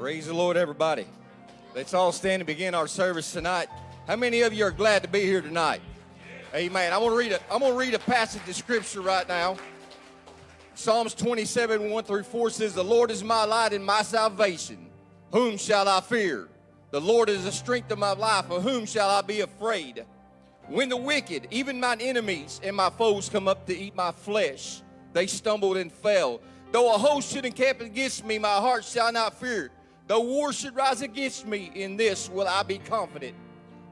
Praise the Lord, everybody. Let's all stand and begin our service tonight. How many of you are glad to be here tonight? Amen. I'm gonna read a I'm gonna read a passage of scripture right now. Psalms 27, 1 through 4 says, The Lord is my light and my salvation. Whom shall I fear? The Lord is the strength of my life. Of whom shall I be afraid? When the wicked, even mine enemies and my foes, come up to eat my flesh, they stumbled and fell. Though a host should encamp against me, my heart shall not fear. Though war should rise against me, in this will I be confident.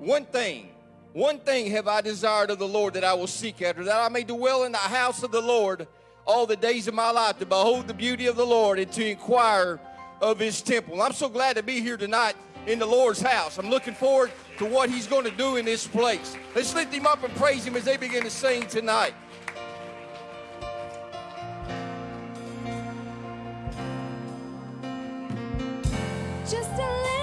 One thing, one thing have I desired of the Lord that I will seek after, that I may dwell in the house of the Lord all the days of my life, to behold the beauty of the Lord and to inquire of his temple. I'm so glad to be here tonight in the Lord's house. I'm looking forward to what he's going to do in this place. Let's lift him up and praise him as they begin to sing tonight. Just a little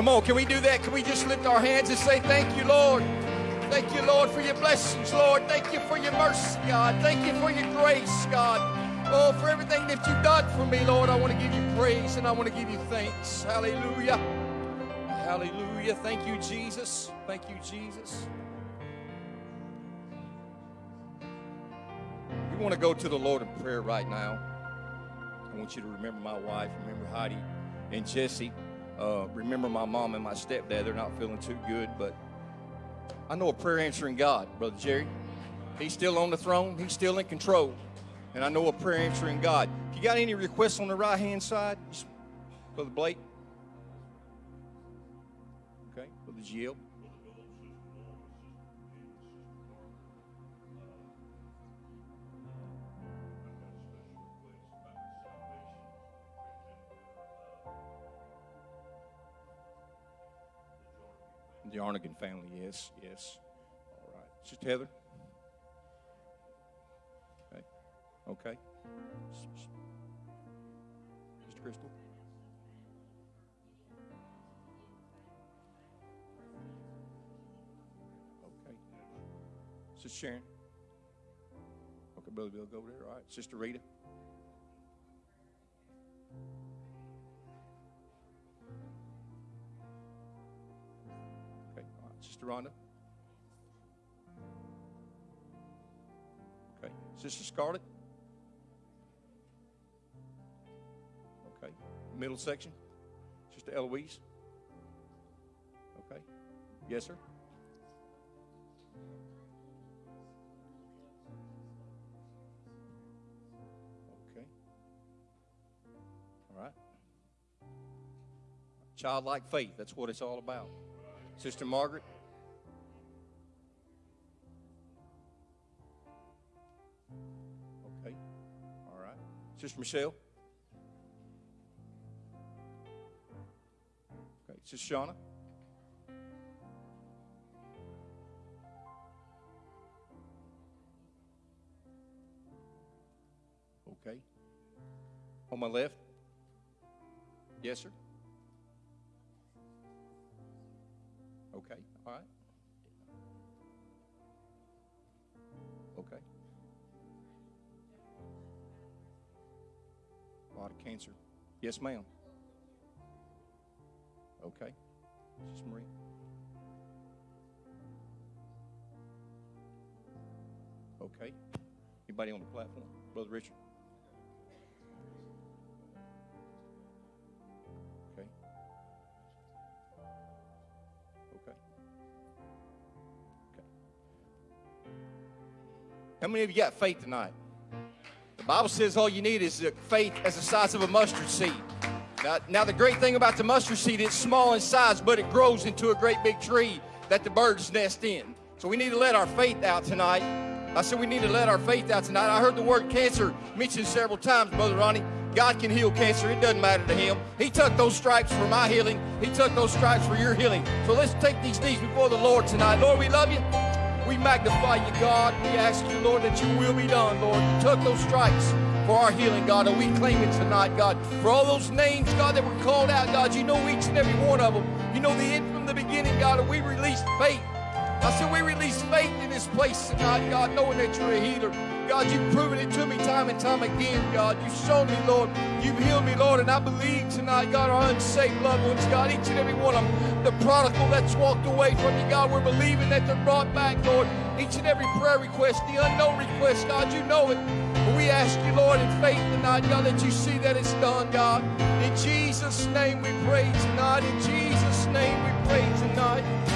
Come on, can we do that? Can we just lift our hands and say, Thank you, Lord? Thank you, Lord, for your blessings, Lord. Thank you for your mercy, God. Thank you for your grace, God. Oh, for everything that you've done for me, Lord, I want to give you praise and I want to give you thanks. Hallelujah. Hallelujah. Thank you, Jesus. Thank you, Jesus. We want to go to the Lord in prayer right now. I want you to remember my wife, remember Heidi and Jesse. Uh, remember my mom and my stepdad. They're not feeling too good, but I know a prayer answering God, Brother Jerry. He's still on the throne, He's still in control. And I know a prayer answering God. If you got any requests on the right hand side, Brother Blake. Okay, Brother Jill. The Arnigan family, yes, yes. All right. Sister Heather? Okay. Okay. Sister Crystal? Okay. Sister Sharon? Okay, Brother Bill, go over there. All right. Sister Rita? Sister Rhonda? Okay. Sister Scarlett? Okay. Middle section? Sister Eloise? Okay. Yes, sir? Okay. All right. Childlike faith, that's what it's all about. Sister Margaret? Sister Michelle? Okay. Sister Shauna? Okay. On my left? Yes, sir. Okay. All right. Okay. Cancer. Yes, ma'am. Okay. Sister Marie. Okay. Anybody on the platform? Brother Richard? Okay. Okay. Okay. How many of you got faith tonight? Bible says all you need is faith as the size of a mustard seed. Now, now, the great thing about the mustard seed, it's small in size, but it grows into a great big tree that the birds nest in. So we need to let our faith out tonight. I said we need to let our faith out tonight. I heard the word cancer mentioned several times, Brother Ronnie. God can heal cancer. It doesn't matter to him. He took those stripes for my healing. He took those stripes for your healing. So let's take these knees before the Lord tonight. Lord, we love you. We magnify you, God. We ask you, Lord, that you will be done, Lord. You took those stripes for our healing, God, and we claim it tonight, God. For all those names, God, that were called out, God, you know each and every one of them. You know the end from the beginning, God, and we release faith. I said we release faith in this place tonight, God, knowing that you're a healer. God, you've proven it to me time and time again, God. You've shown me, Lord. You've healed me, Lord, and I believe tonight, God, our unsaved loved ones, God, each and every one of them, the prodigal that's walked away from you, God, we're believing that they're brought back, Lord. Each and every prayer request, the unknown request, God, you know it. But we ask you, Lord, in faith tonight, God, that you see that it's done, God. In Jesus' name we pray tonight. In Jesus' name we pray tonight.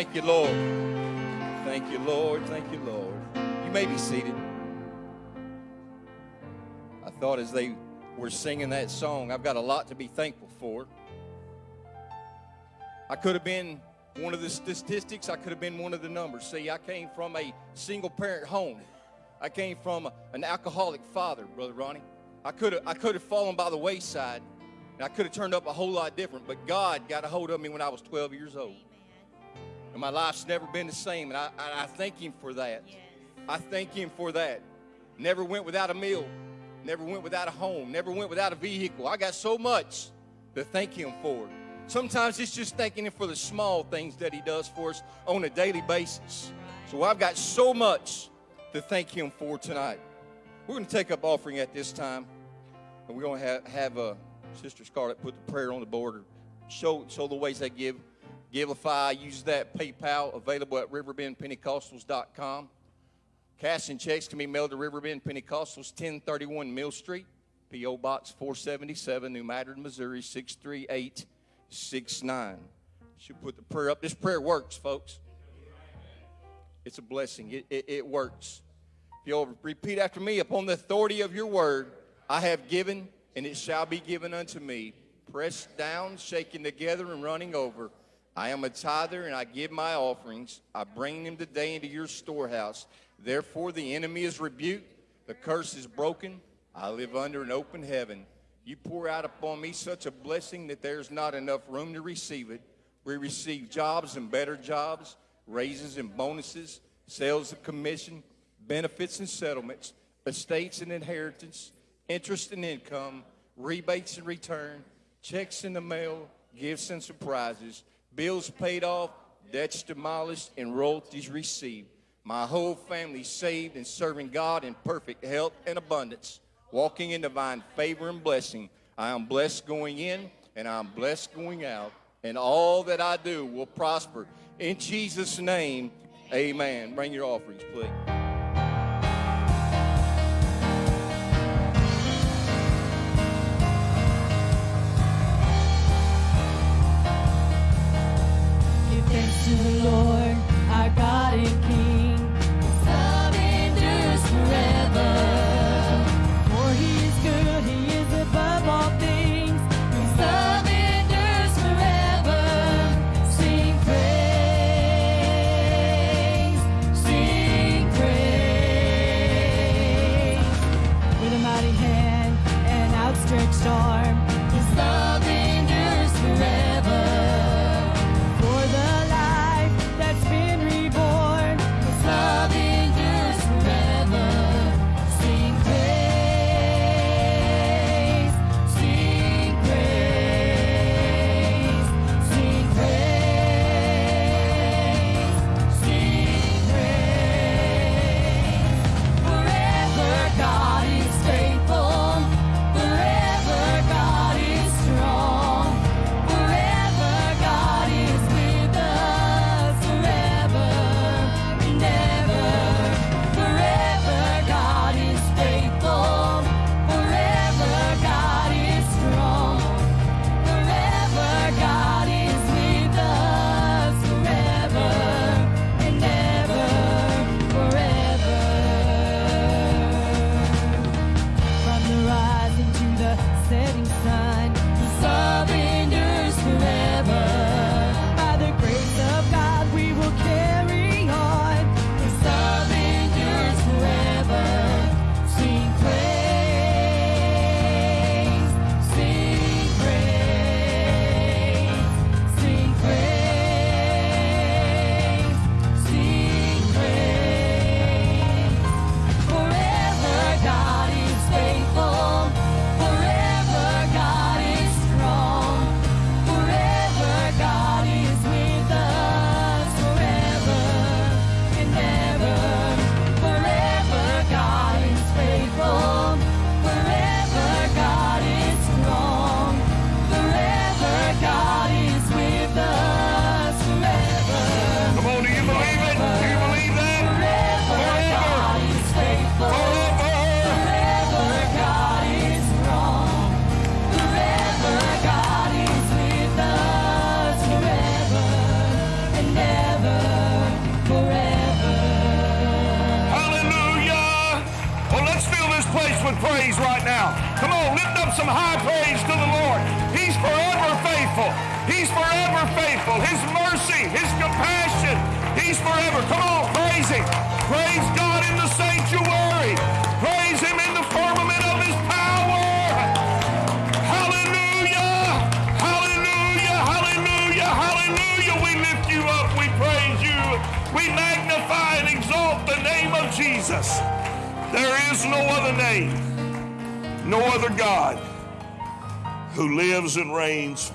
Thank you, Lord. Thank you, Lord. Thank you, Lord. You may be seated. I thought as they were singing that song, I've got a lot to be thankful for. I could have been one of the statistics, I could have been one of the numbers. See, I came from a single parent home. I came from an alcoholic father, Brother Ronnie. I could have I could have fallen by the wayside and I could have turned up a whole lot different, but God got a hold of me when I was 12 years old. And my life's never been the same, and I, I, I thank Him for that. I thank Him for that. Never went without a meal, never went without a home, never went without a vehicle. I got so much to thank Him for. Sometimes it's just thanking Him for the small things that He does for us on a daily basis. So I've got so much to thank Him for tonight. We're going to take up offering at this time, and we're going to have, have uh, Sister Scarlett put the prayer on the board, or show show the ways they give. Givelify, use that PayPal available at riverbendpentecostals.com. Cash and checks can be mailed to Riverbend Pentecostals, 1031 Mill Street, P.O. Box 477, New Madrid, Missouri, 63869. Should put the prayer up. This prayer works, folks. It's a blessing. It, it, it works. If you'll repeat after me, upon the authority of your word, I have given, and it shall be given unto me. Pressed down, shaken together, and running over. I am a tither, and I give my offerings. I bring them today into your storehouse. Therefore, the enemy is rebuked, the curse is broken. I live under an open heaven. You pour out upon me such a blessing that there's not enough room to receive it. We receive jobs and better jobs, raises and bonuses, sales and commission, benefits and settlements, estates and inheritance, interest and income, rebates and return, checks in the mail, gifts and surprises, bills paid off, debts demolished, and royalties received. My whole family saved and serving God in perfect health and abundance, walking in divine favor and blessing. I am blessed going in and I'm blessed going out, and all that I do will prosper. In Jesus' name, amen. Bring your offerings, please.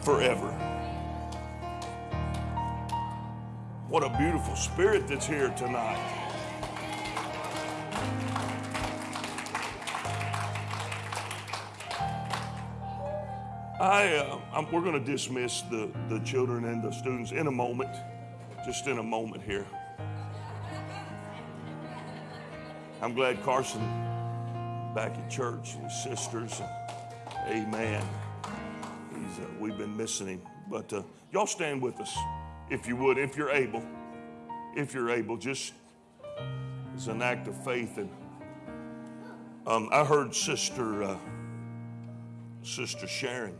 Forever. What a beautiful spirit that's here tonight. I, uh, we're going to dismiss the, the children and the students in a moment, just in a moment here. I'm glad Carson back at church and his sisters. Amen. We've been missing him. But uh, y'all stand with us, if you would, if you're able. If you're able, just as an act of faith. And um, I heard Sister uh, Sister Sharon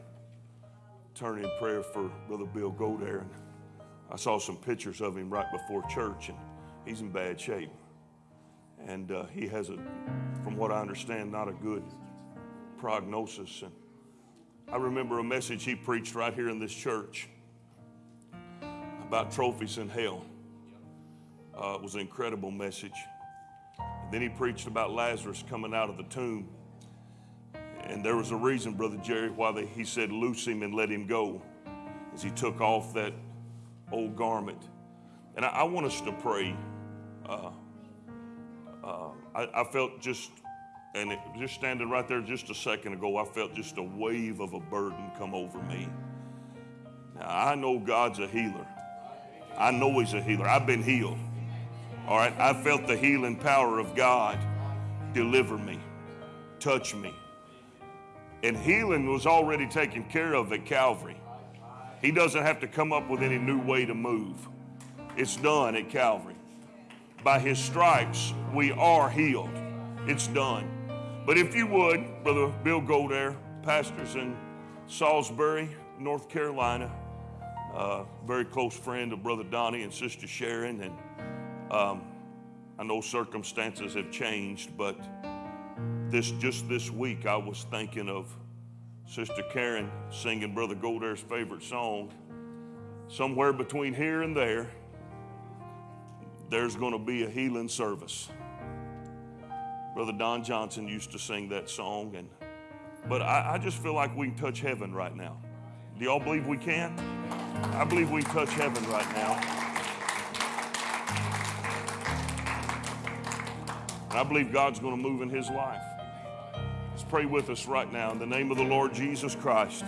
turn in prayer for Brother Bill Godair. And I saw some pictures of him right before church, and he's in bad shape. And uh, he has a, from what I understand, not a good prognosis. And I remember a message he preached right here in this church about trophies in hell. Uh, it was an incredible message. And then he preached about Lazarus coming out of the tomb. And there was a reason, Brother Jerry, why they, he said, Loose him and let him go, as he took off that old garment. And I, I want us to pray. Uh, uh, I, I felt just, and it, just standing right there just a second ago, I felt just a wave of a burden come over me. Now, I know God's a healer. I know He's a healer. I've been healed. All right, I felt the healing power of God deliver me, touch me. And healing was already taken care of at Calvary. He doesn't have to come up with any new way to move. It's done at Calvary. By his stripes, we are healed. It's done. But if you would, Brother Bill Goldair, pastors in Salisbury, North Carolina, uh, very close friend of Brother Donnie and Sister Sharon, and um, I know circumstances have changed, but this just this week I was thinking of Sister Karen singing Brother Goldair's favorite song. Somewhere between here and there, there's going to be a healing service. Brother Don Johnson used to sing that song, and but I, I just feel like we can touch heaven right now. Do y'all believe we can? I believe we can touch heaven right now. I believe God's going to move in his life. Let's pray with us right now in the name of the Lord Jesus Christ.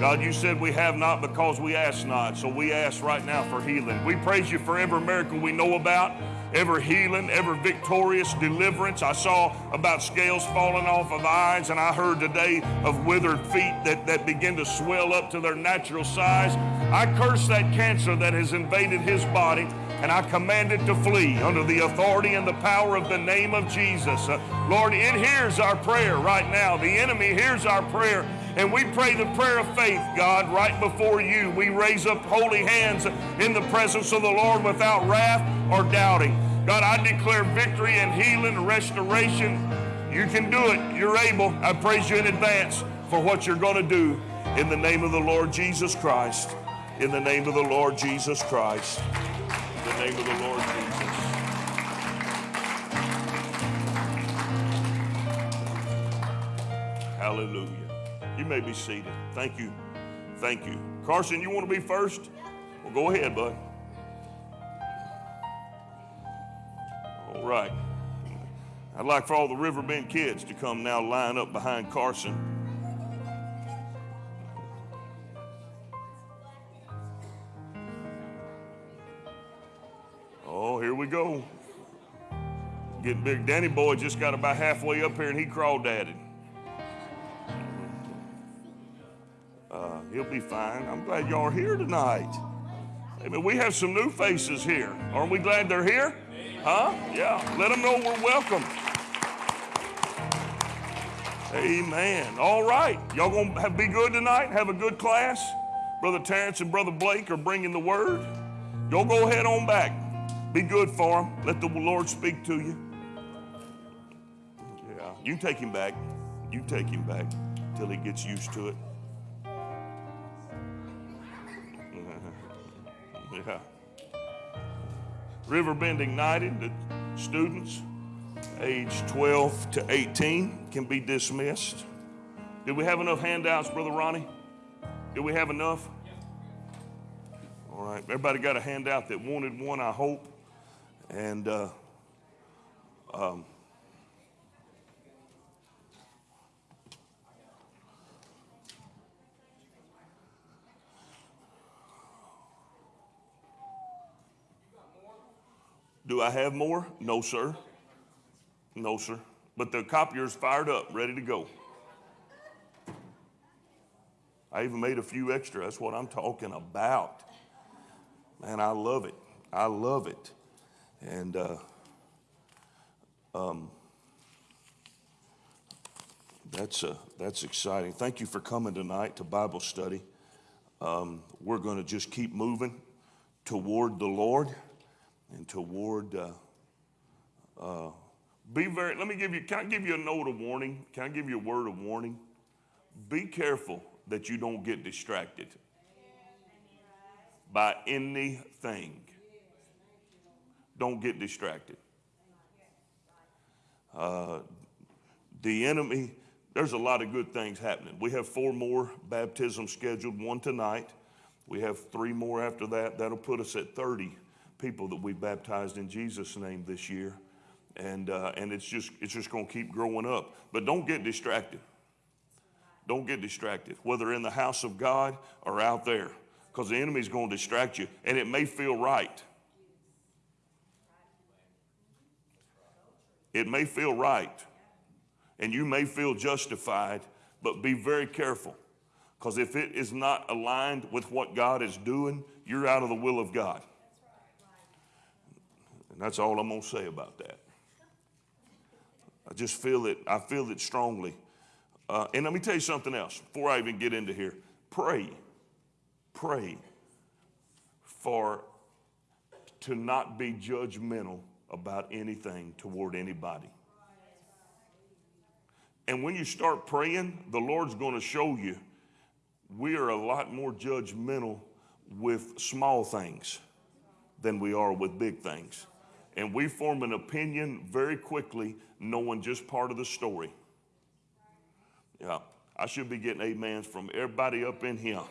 God, you said we have not because we ask not. So we ask right now for healing. We praise you for every miracle we know about, every healing, ever victorious deliverance. I saw about scales falling off of eyes, and I heard today of withered feet that, that begin to swell up to their natural size. I curse that cancer that has invaded his body and I command it to flee under the authority and the power of the name of Jesus. Uh, Lord, it hears our prayer right now. The enemy hears our prayer. And we pray the prayer of faith, God, right before you. We raise up holy hands in the presence of the Lord without wrath or doubting. God, I declare victory and healing and restoration. You can do it. You're able. I praise you in advance for what you're going to do in the name of the Lord Jesus Christ. In the name of the Lord Jesus Christ. In the name of the Lord Jesus. Hallelujah. May be seated. Thank you. Thank you. Carson, you want to be first? Well, go ahead, bud. All right. I'd like for all the Riverbend kids to come now line up behind Carson. Oh, here we go. Getting big. Danny boy just got about halfway up here and he crawled Uh, he'll be fine. I'm glad y'all are here tonight. Amen. We have some new faces here. Aren't we glad they're here? Huh? Yeah. Let them know we're welcome. Amen. All right. Y'all gonna be good tonight? Have a good class? Brother Terrence and Brother Blake are bringing the word. Y'all go ahead on back. Be good for them. Let the Lord speak to you. Yeah. You take him back. You take him back till he gets used to it. Yeah. Riverbend Ignited, the students age 12 to 18 can be dismissed. Did we have enough handouts, Brother Ronnie? Did we have enough? All right. Everybody got a handout that wanted one, I hope. And uh, um, do I have more? No, sir. No, sir. But the copier's fired up, ready to go. I even made a few extra. That's what I'm talking about. Man, I love it. I love it. And uh, um, that's, uh, that's exciting. Thank you for coming tonight to Bible study. Um, we're going to just keep moving toward the Lord and toward. Uh, uh, be very, let me give you, can I give you a note of warning? Can I give you a word of warning? Be careful that you don't get distracted by anything. Don't get distracted. Uh, the enemy, there's a lot of good things happening. We have four more baptisms scheduled, one tonight. We have three more after that. That'll put us at 30 people that we baptized in Jesus' name this year and uh, and it's just it's just going to keep growing up. But don't get distracted. Don't get distracted, whether in the house of God or out there, because the enemy's going to distract you, and it may feel right. It may feel right, and you may feel justified, but be very careful, because if it is not aligned with what God is doing, you're out of the will of God. And that's all I'm going to say about that. I just feel it. I feel it strongly. Uh, and let me tell you something else before I even get into here. Pray, pray for to not be judgmental about anything toward anybody. And when you start praying, the Lord's going to show you we are a lot more judgmental with small things than we are with big things. And we form an opinion very quickly knowing just part of the story. Yeah, I should be getting amens from everybody up in here.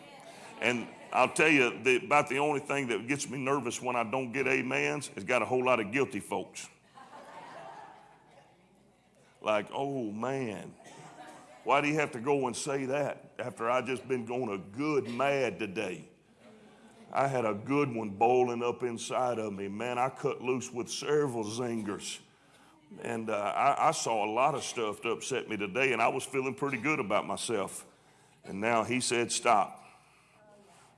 And I'll tell you the, about the only thing that gets me nervous when I don't get amens is got a whole lot of guilty folks. Like, oh man, why do you have to go and say that after I just been going a good mad today? I had a good one boiling up inside of me. Man, I cut loose with several zingers. And uh, I, I, saw a lot of stuff to upset me today, and I was feeling pretty good about myself. And now he said, Stop.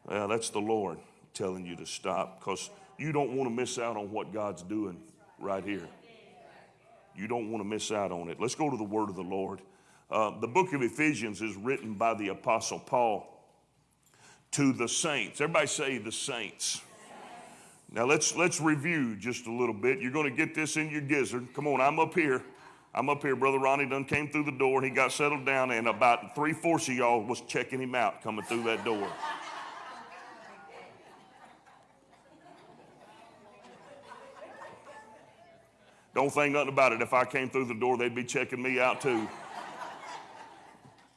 Well, that's the Lord telling you to stop because you don't want to miss out on what God's doing right here. You don't want to miss out on it. Let's go to the word of the Lord. Uh, the book of Ephesians is written by the Apostle Paul to the saints. Everybody say the saints. Now let's let's review just a little bit. You're going to get this in your gizzard. Come on, I'm up here. I'm up here. Brother Ronnie done came through the door and he got settled down, and about three fourths of y'all was checking him out coming through that door. Don't think nothing about it. If I came through the door, they'd be checking me out too.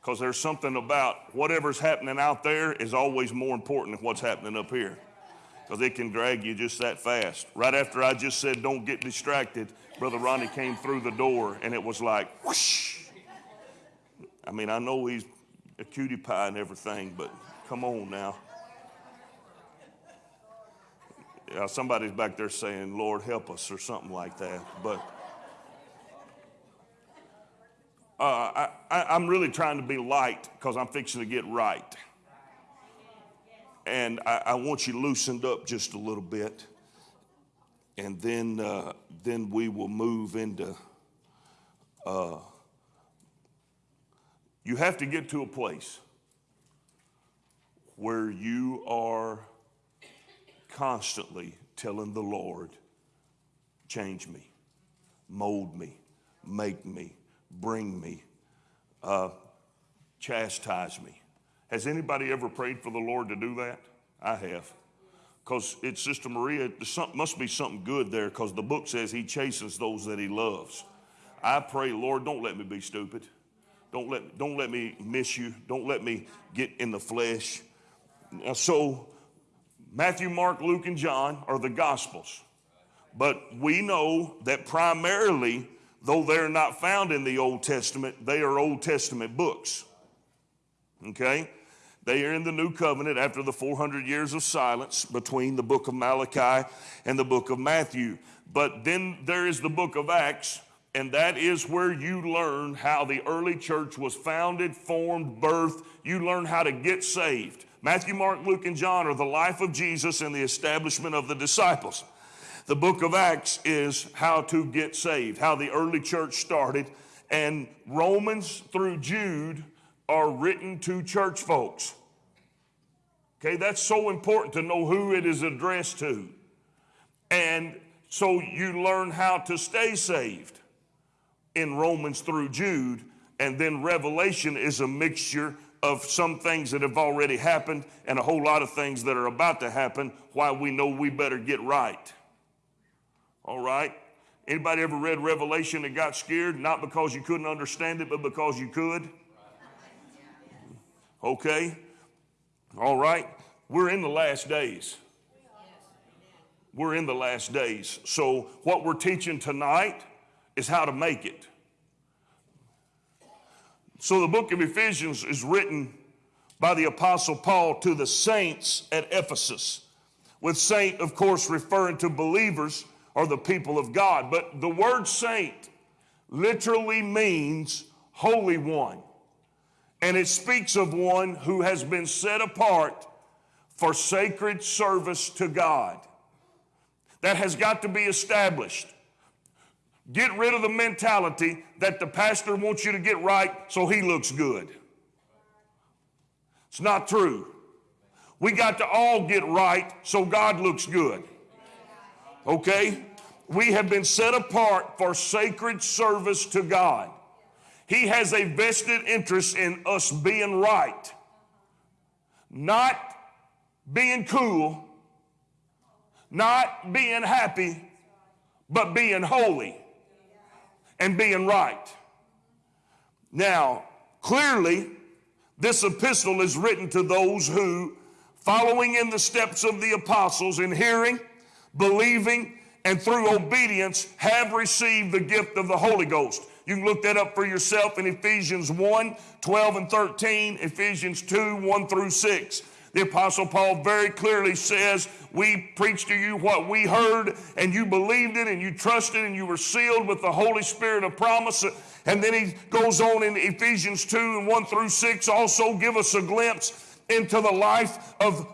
Because there's something about whatever's happening out there is always more important than what's happening up here because it can drag you just that fast. Right after I just said, don't get distracted, Brother Ronnie came through the door and it was like, whoosh. I mean, I know he's a cutie pie and everything, but come on now. Yeah, somebody's back there saying, Lord, help us, or something like that. But uh, I, am really trying to be light because I'm fixing to get right. And I, I, want you loosened up just a little bit, and then uh, then we will move into uh, You have to get to a place where you are constantly telling the Lord, change me, mold me, make me, bring me, uh, chastise me. Has anybody ever prayed for the Lord to do that? I have. Because it's Sister Maria, there must be something good there because the book says he chastens those that he loves. I pray, Lord, don't let me be stupid. Don't let, don't let me miss you. Don't let me get in the flesh. So, Matthew, Mark, Luke, and John are the Gospels. But we know that primarily, though they're not found in the Old Testament, they are Old Testament books. Okay? They are in the new covenant after the 400 years of silence between the book of Malachi and the book of Matthew. But then there is the book of Acts, and that is where you learn how the early church was founded, formed, birthed. You learn how to get saved. Matthew, Mark, Luke, and John are the life of Jesus and the establishment of the disciples. The book of Acts is how to get saved, how the early church started. And Romans through Jude are written to church folks. Okay, that's so important to know who it is addressed to. And so you learn how to stay saved in Romans through Jude. And then Revelation is a mixture of some things that have already happened and a whole lot of things that are about to happen why we know we better get right. All right? Anybody ever read Revelation and got scared? Not because you couldn't understand it, but because you could? Okay? All right? We're in the last days. We're in the last days. So, what we're teaching tonight is how to make it. So, the book of Ephesians is written by the Apostle Paul to the saints at Ephesus, with saint, of course, referring to believers or the people of God. But the word saint literally means holy one and it speaks of one who has been set apart for sacred service to God. That has got to be established. Get rid of the mentality that the pastor wants you to get right so he looks good. It's not true. We got to all get right so God looks good. Okay? We have been set apart for sacred service to God. He has a vested interest in us being right, not being cool, not being happy, but being holy and being right. Now, clearly, this epistle is written to those who, following in the steps of the apostles in hearing, believing, and through obedience, have received the gift of the Holy Ghost. You can look that up for yourself in Ephesians 1 12 and 13, Ephesians 2 1 through 6. The Apostle Paul very clearly says, We preached to you what we heard, and you believed it, and you trusted, and you were sealed with the Holy Spirit of promise. And then he goes on in Ephesians 2 and 1 through 6, also give us a glimpse into the life of,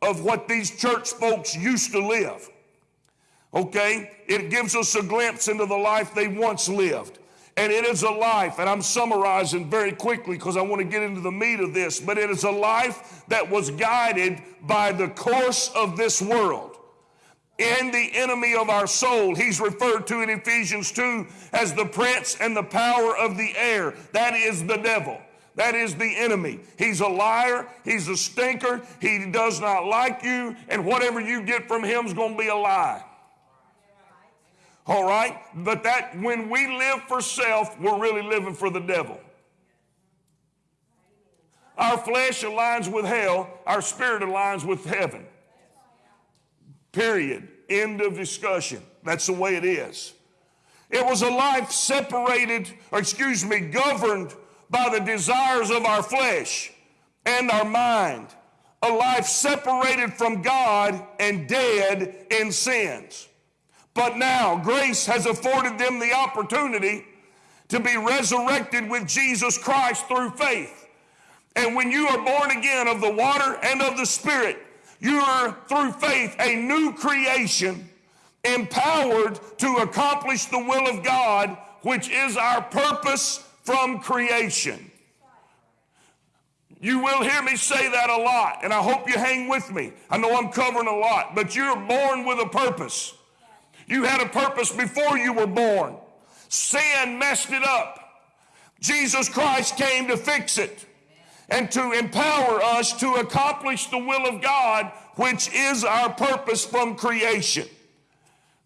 of what these church folks used to live. Okay? It gives us a glimpse into the life they once lived. And it is a life, and I'm summarizing very quickly because I want to get into the meat of this, but it is a life that was guided by the course of this world. In the enemy of our soul, he's referred to in Ephesians 2 as the prince and the power of the air. That is the devil. That is the enemy. He's a liar. He's a stinker. He does not like you, and whatever you get from him is going to be a lie. All right? But that when we live for self, we're really living for the devil. Our flesh aligns with hell, our spirit aligns with heaven. Period. End of discussion. That's the way it is. It was a life separated, or excuse me, governed by the desires of our flesh and our mind. A life separated from God and dead in sins. But now grace has afforded them the opportunity to be resurrected with Jesus Christ through faith. And when you are born again of the water and of the Spirit, you are through faith a new creation, empowered to accomplish the will of God, which is our purpose from creation. You will hear me say that a lot, and I hope you hang with me. I know I'm covering a lot, but you're born with a purpose. You had a purpose before you were born. Sin messed it up. Jesus Christ came to fix it and to empower us to accomplish the will of God, which is our purpose from creation.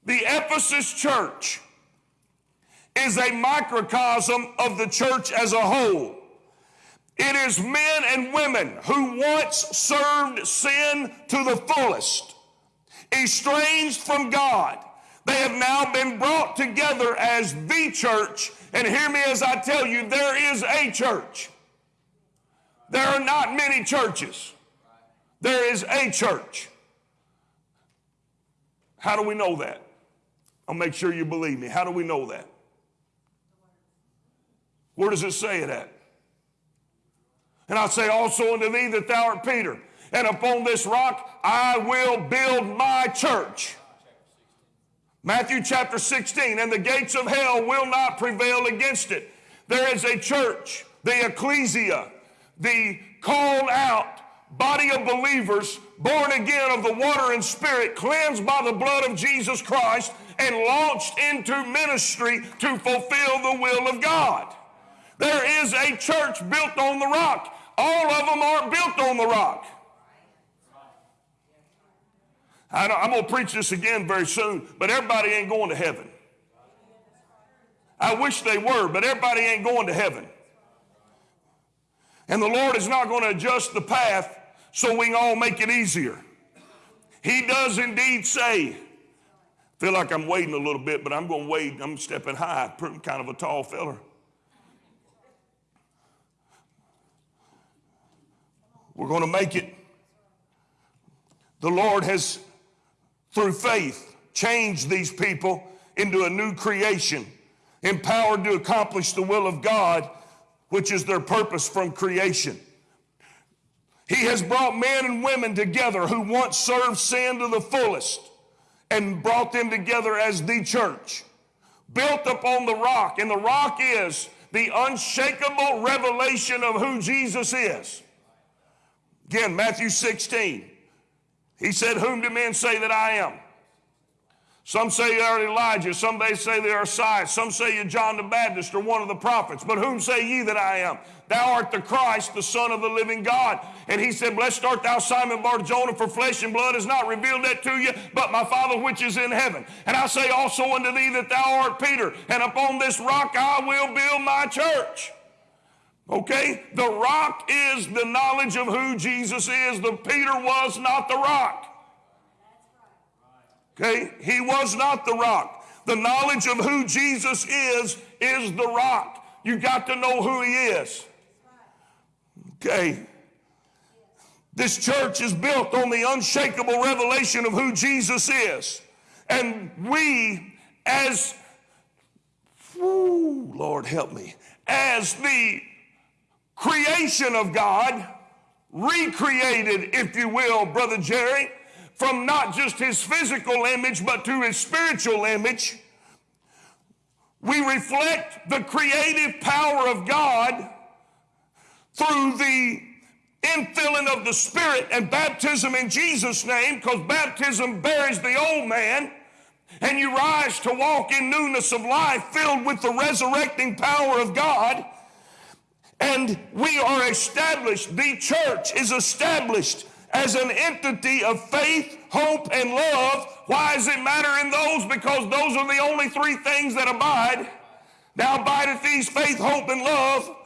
The Ephesus church is a microcosm of the church as a whole. It is men and women who once served sin to the fullest, estranged from God. They have now been brought together as the church. And hear me as I tell you, there is a church. There are not many churches. There is a church. How do we know that? I'll make sure you believe me. How do we know that? Where does it say it at? And I say also unto thee that thou art Peter, and upon this rock I will build my church. Matthew chapter 16, and the gates of hell will not prevail against it. There is a church, the ecclesia, the called out body of believers, born again of the water and spirit, cleansed by the blood of Jesus Christ, and launched into ministry to fulfill the will of God. There is a church built on the rock. All of them aren't built on the rock. I am going to preach this again very soon, but everybody ain't going to heaven. I wish they were, but everybody ain't going to heaven. And the Lord is not going to adjust the path so we can all make it easier. He does indeed say, feel like I'm waiting a little bit, but I'm going to wait. I'm stepping high, I'm kind of a tall feller. We're going to make it. The Lord has, through faith, changed these people into a new creation, empowered to accomplish the will of God, which is their purpose from creation. He has brought men and women together who once served sin to the fullest and brought them together as the church, built upon the rock. And the rock is the unshakable revelation of who Jesus is. Again, Matthew 16. He said, Whom do men say that I am? Some say you are Elijah, some they say they are Isaiah, some say you John the Baptist or one of the prophets. But whom say ye that I am? Thou art the Christ, the Son of the living God. And he said, Blessed art thou, Simon Barjona, for flesh and blood has not revealed that to you, but my Father which is in heaven. And I say also unto thee that thou art Peter, and upon this rock I will build my church. Okay? The rock is the knowledge of who Jesus is. The Peter was not the rock. Okay? He was not the rock. The knowledge of who Jesus is is the rock. You got to know who he is. Okay? This church is built on the unshakable revelation of who Jesus is. And we, as, whoo, Lord help me, as the creation of God, recreated, if you will, Brother Jerry, from not just his physical image, but to his spiritual image. We reflect the creative power of God through the infilling of the Spirit and baptism in Jesus' name, because baptism buries the old man, and you rise to walk in newness of life filled with the resurrecting power of God. And we are established, the church is established as an entity of faith, hope, and love. Why does it matter in those? Because those are the only three things that abide. Now abideth these faith, hope, and love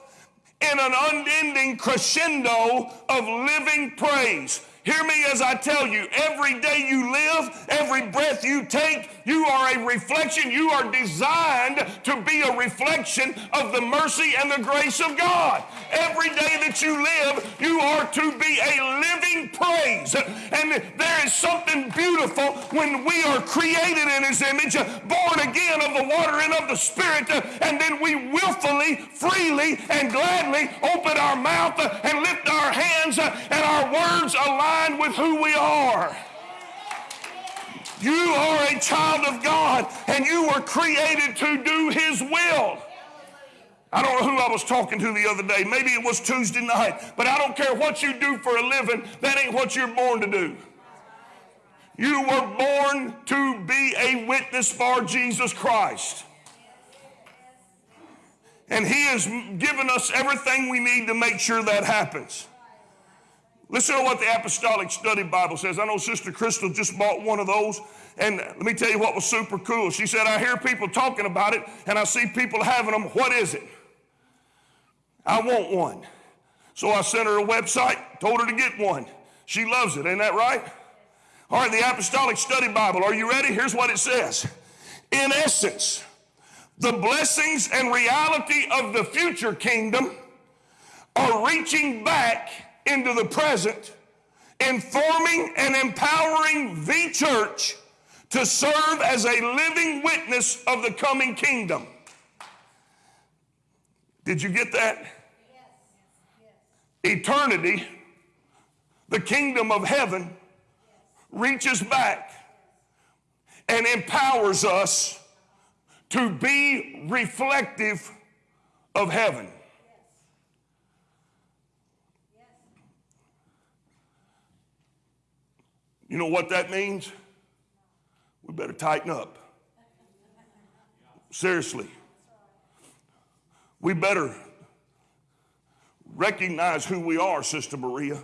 in an unending crescendo of living praise. Hear me as I tell you, every day you live, every breath you take, you are a reflection. You are designed to be a reflection of the mercy and the grace of God. Every day that you live, you are to be a living praise. And there is something beautiful when we are created in His image, born again of the water and of the Spirit, and then we willfully, freely, and gladly open our mouth and lift our hands and our words align with who we are. You are a child of God and you were created to do His will. I don't know who I was talking to the other day. Maybe it was Tuesday night. But I don't care what you do for a living, that ain't what you're born to do. You were born to be a witness for Jesus Christ. And He has given us everything we need to make sure that happens. Listen to what the Apostolic Study Bible says. I know Sister Crystal just bought one of those. And let me tell you what was super cool. She said, I hear people talking about it and I see people having them. What is it? I want one. So I sent her a website, told her to get one. She loves it, ain't that right? All right, the Apostolic Study Bible. Are you ready? Here's what it says. In essence, the blessings and reality of the future kingdom are reaching back into the present, informing and empowering the church to serve as a living witness of the coming kingdom. Did you get that? Eternity, the kingdom of heaven, reaches back and empowers us to be reflective of heaven. You know what that means? We better tighten up. Seriously. We better recognize who we are, Sister Maria.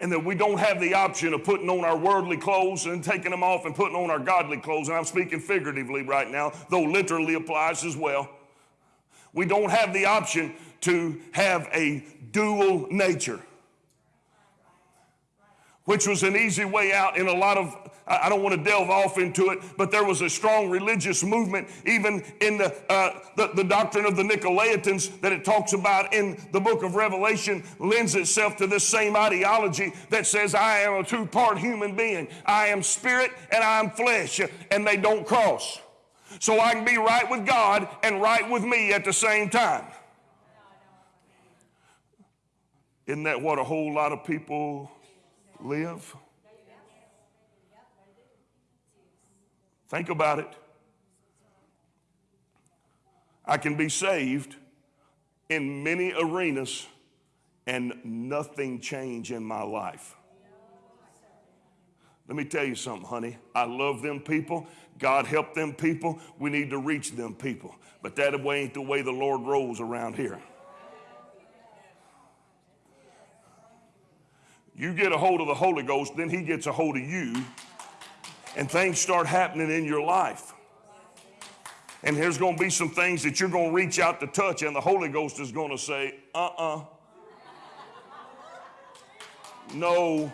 And that we don't have the option of putting on our worldly clothes and taking them off and putting on our godly clothes. And I'm speaking figuratively right now, though literally applies as well. We don't have the option to have a dual nature which was an easy way out in a lot of, I don't want to delve off into it, but there was a strong religious movement, even in the, uh, the, the, doctrine of the Nicolaitans that it talks about in the book of Revelation, lends itself to this same ideology that says, I am a two part human being. I am spirit and I am flesh, and they don't cross. So I can be right with God and right with me at the same time. Isn't that what a whole lot of people live? Think about it. I can be saved in many arenas and nothing change in my life. Let me tell you something, honey. I love them people. God help them people. We need to reach them people. But that way ain't the way the Lord rolls around here. You get a hold of the Holy Ghost, then He gets a hold of you, and things start happening in your life. And there's going to be some things that you're going to reach out to touch, and the Holy Ghost is going to say, uh uh-uh. uh. No.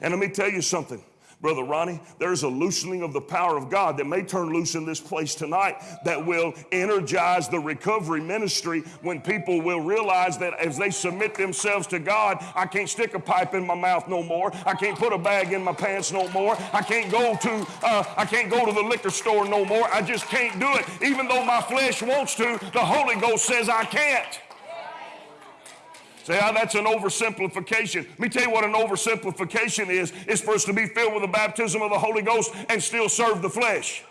And let me tell you something. Brother Ronnie, there's a loosening of the power of God that may turn loose in this place tonight that will energize the recovery ministry when people will realize that as they submit themselves to God, I can't stick a pipe in my mouth no more. I can't put a bag in my pants no more. I can't go to uh, I can't go to the liquor store no more. I just can't do it. Even though my flesh wants to, the Holy Ghost says I can't. Say, oh, that's an oversimplification. Let me tell you what an oversimplification is. It's for us to be filled with the baptism of the Holy Ghost and still serve the flesh.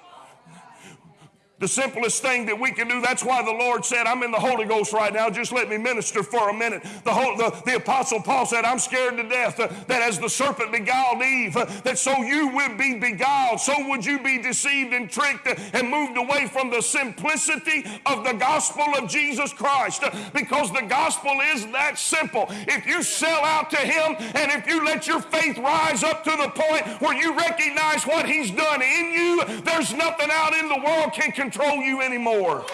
The simplest thing that we can do. That's why the Lord said, I'm in the Holy Ghost right now. Just let me minister for a minute. The, whole, the, the Apostle Paul said, I'm scared to death that as the serpent beguiled Eve, that so you would be beguiled, so would you be deceived and tricked and moved away from the simplicity of the gospel of Jesus Christ. Because the gospel is that simple. If you sell out to Him and if you let your faith rise up to the point where you recognize what He's done in you, there's nothing out in the world can control you anymore.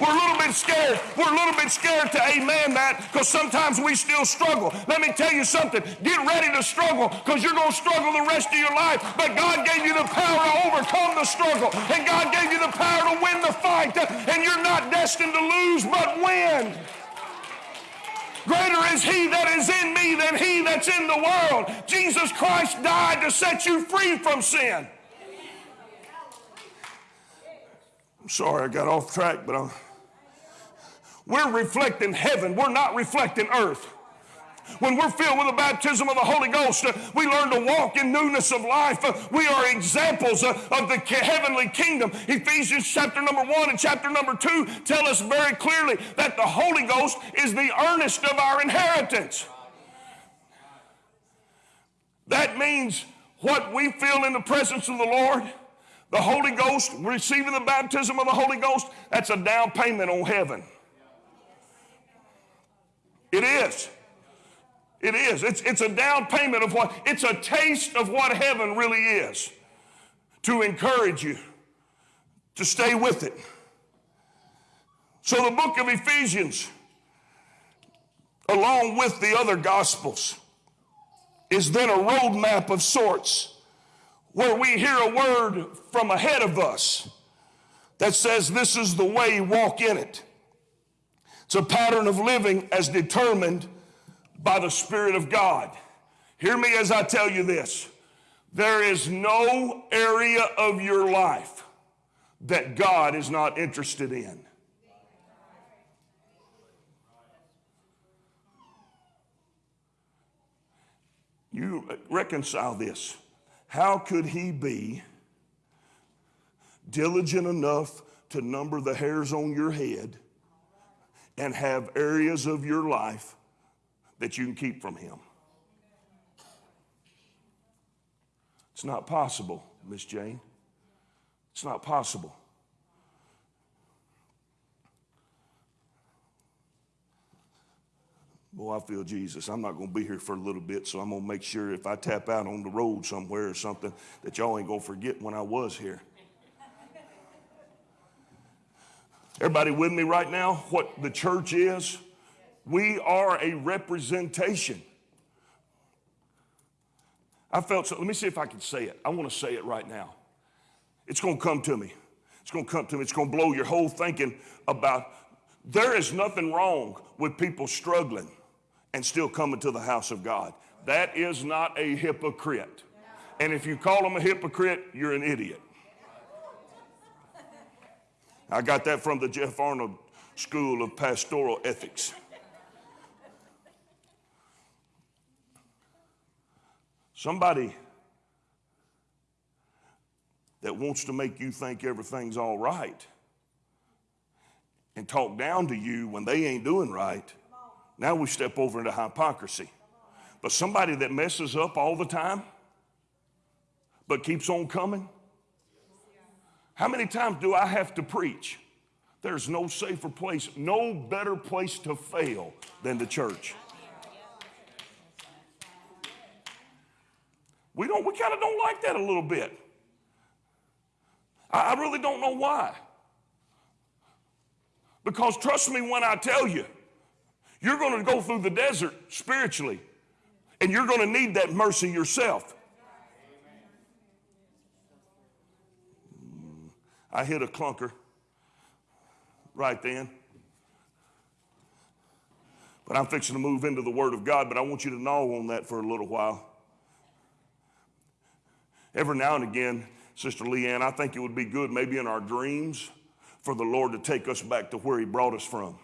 We're a little bit scared. We're a little bit scared to amen that because sometimes we still struggle. Let me tell you something. Get ready to struggle because you're going to struggle the rest of your life. But God gave you the power to overcome the struggle. And God gave you the power to win the fight. And you're not destined to lose, but win. Greater is he that is in me than he that's in the world. Jesus Christ died to set you free from sin. I'm sorry I got off track, but I'm, we're reflecting heaven. We're not reflecting earth. When we're filled with the baptism of the Holy Ghost, uh, we learn to walk in newness of life. Uh, we are examples uh, of the heavenly kingdom. Ephesians chapter number one and chapter number two tell us very clearly that the Holy Ghost is the earnest of our inheritance. That means what we feel in the presence of the Lord, the Holy Ghost, receiving the baptism of the Holy Ghost, that's a down payment on heaven. It is. It is. It's, it's a down payment of what, it's a taste of what heaven really is to encourage you to stay with it. So the book of Ephesians, along with the other gospels, is then a roadmap of sorts where we hear a word from ahead of us that says, This is the way, walk in it. It's a pattern of living as determined by the Spirit of God. Hear me as I tell you this there is no area of your life that God is not interested in. You reconcile this. How could he be diligent enough to number the hairs on your head and have areas of your life that you can keep from him? It's not possible, Miss Jane. It's not possible. Boy, I feel Jesus. I'm not going to be here for a little bit, so I'm going to make sure if I tap out on the road somewhere or something that y'all ain't going to forget when I was here. Everybody with me right now? What the church is? We are a representation. I felt so. Let me see if I can say it. I want to say it right now. It's going to come to me. It's going to come to me. It's going to blow your whole thinking about there is nothing wrong with people struggling and still coming to the house of God. That is not a hypocrite. And if you call them a hypocrite, you're an idiot. I got that from the Jeff Arnold School of Pastoral Ethics. Somebody that wants to make you think everything's all right and talk down to you when they ain't doing right now we step over into hypocrisy. But somebody that messes up all the time, but keeps on coming. How many times do I have to preach? There's no safer place, no better place to fail than the church. We don't, we kind of don't like that a little bit. I, I really don't know why. Because trust me when I tell you, you're going to go through the desert spiritually, and you're going to need that mercy yourself. I hit a clunker right then. But I'm fixing to move into the Word of God, but I want you to gnaw on that for a little while. Every now and again, Sister Leanne, I think it would be good, maybe in our dreams, for the Lord to take us back to where He brought us from.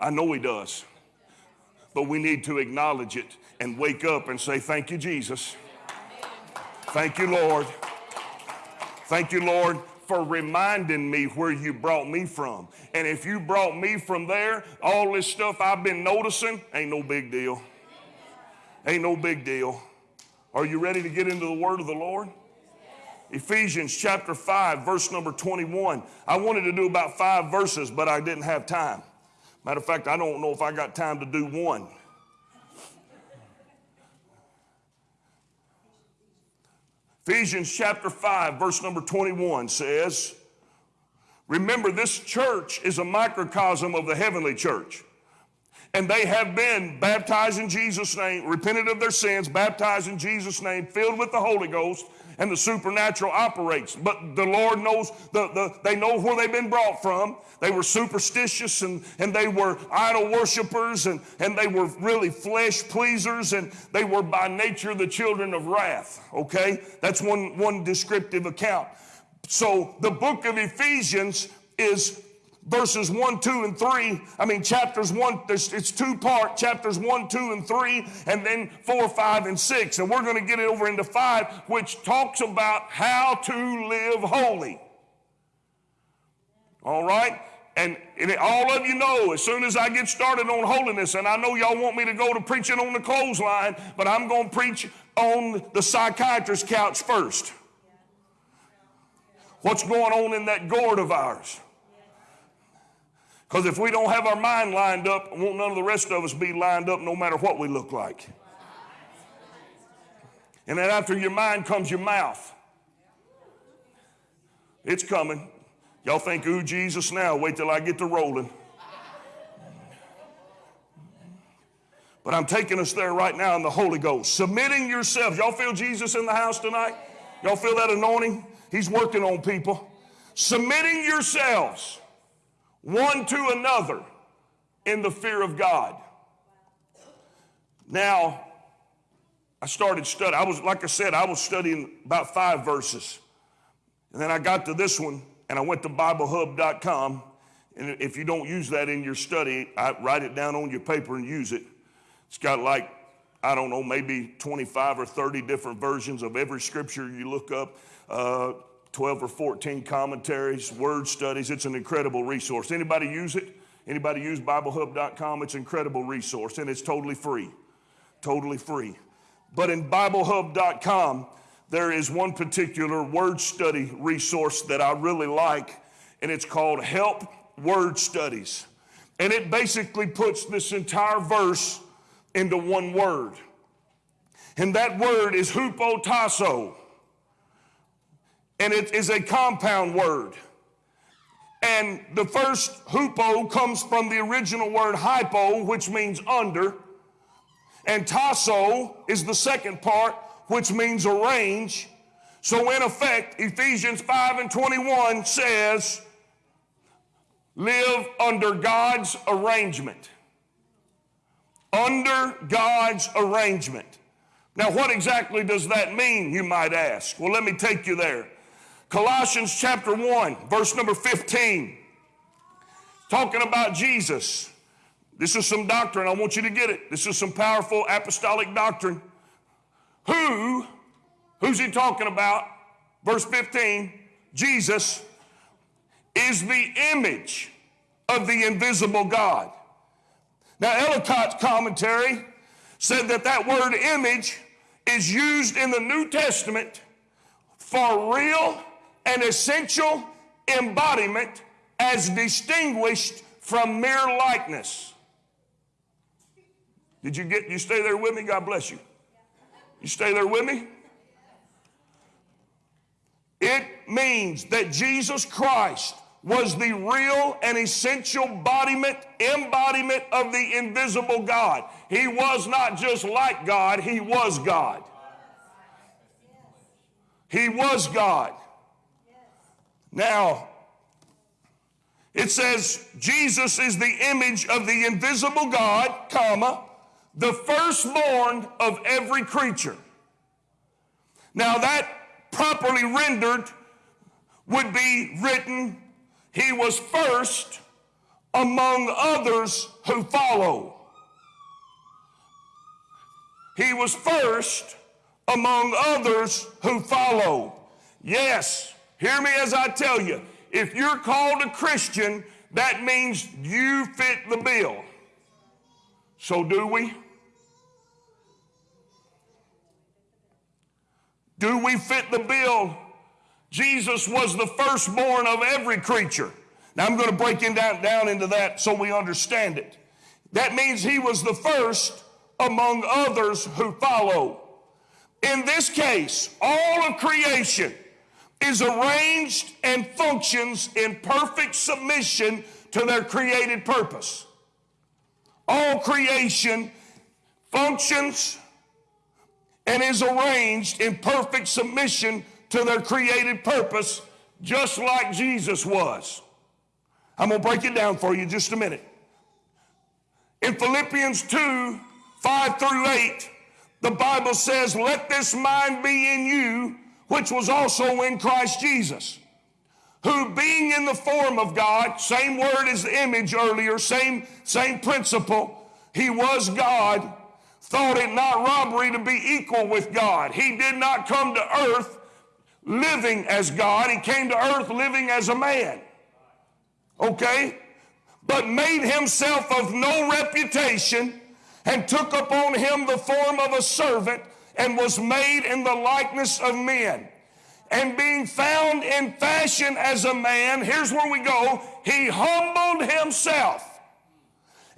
I know He does. But we need to acknowledge it and wake up and say, Thank you, Jesus. Thank you, Lord. Thank you, Lord, for reminding me where you brought me from. And if you brought me from there, all this stuff I've been noticing ain't no big deal. Ain't no big deal. Are you ready to get into the word of the Lord? Ephesians chapter 5, verse number 21. I wanted to do about five verses, but I didn't have time. Matter of fact, I don't know if I got time to do one. Ephesians chapter 5, verse number 21 says, Remember, this church is a microcosm of the heavenly church. And they have been baptized in Jesus' name, repented of their sins, baptized in Jesus' name, filled with the Holy Ghost, and the supernatural operates. But the Lord knows, the, the, they know where they've been brought from. They were superstitious and, and they were idol worshippers and, and they were really flesh pleasers and they were by nature the children of wrath. Okay? That's one, one descriptive account. So the book of Ephesians is verses 1, 2, and 3. I mean, chapters 1, it's two part, chapters 1, 2, and 3, and then 4, 5, and 6. And we're going to get it over into 5, which talks about how to live holy. All right? And, and all of you know, as soon as I get started on holiness, and I know y'all want me to go to preaching on the clothesline, but I'm going to preach on the psychiatrist's couch first. What's going on in that gourd of ours? Because if we don't have our mind lined up, won't none of the rest of us be lined up no matter what we look like. And then after your mind comes your mouth. It's coming. Y'all think, ooh, Jesus now, wait till I get to rolling. But I'm taking us there right now in the Holy Ghost. Submitting yourselves. Y'all feel Jesus in the house tonight? Y'all feel that anointing? He's working on people. Submitting yourselves one to another in the fear of God. Now, I started studying. I was, like I said, I was studying about five verses. And then I got to this one and I went to BibleHub.com. And if you don't use that in your study, I write it down on your paper and use it. It's got like, I don't know, maybe 25 or 30 different versions of every scripture you look up. Uh, 12 or 14 commentaries, word studies. It's an incredible resource. Anybody use it? Anybody use BibleHub.com? It's an incredible resource and it's totally free. Totally free. But in BibleHub.com, there is one particular word study resource that I really like, and it's called Help Word Studies. And it basically puts this entire verse into one word. And that word is hupotasso and it is a compound word. And the first hupo comes from the original word hypo, which means under. And tasso is the second part, which means arrange. So, in effect, Ephesians 5 and 21 says, live under God's arrangement. Under God's arrangement. Now, what exactly does that mean, you might ask? Well, let me take you there. Colossians chapter 1, verse number 15, talking about Jesus. This is some doctrine. I want you to get it. This is some powerful apostolic doctrine. Who, who's he talking about? Verse 15, Jesus is the image of the invisible God. Now, Ellicott's commentary said that that word image is used in the New Testament for real an essential embodiment as distinguished from mere likeness. Did you get you stay there with me? God bless you. You stay there with me? It means that Jesus Christ was the real and essential embodiment, embodiment of the invisible God. He was not just like God, he was God. He was God. Now, it says Jesus is the image of the invisible God, comma, the firstborn of every creature. Now that properly rendered would be written, he was first among others who follow. He was first among others who follow. Yes, Hear me as I tell you. If you're called a Christian, that means you fit the bill. So do we? Do we fit the bill? Jesus was the firstborn of every creature. Now I'm going to break it down, down into that so we understand it. That means he was the first among others who follow. In this case, all of creation is arranged and functions in perfect submission to their created purpose. All creation functions and is arranged in perfect submission to their created purpose, just like Jesus was. I'm going to break it down for you just a minute. In Philippians 2 5 through 8, the Bible says, Let this mind be in you which was also in Christ Jesus, who being in the form of God, same word as the image earlier, same, same principle, he was God, thought it not robbery to be equal with God. He did not come to earth living as God, he came to earth living as a man. Okay? But made himself of no reputation and took upon him the form of a servant and was made in the likeness of men. And being found in fashion as a man, here's where we go, he humbled himself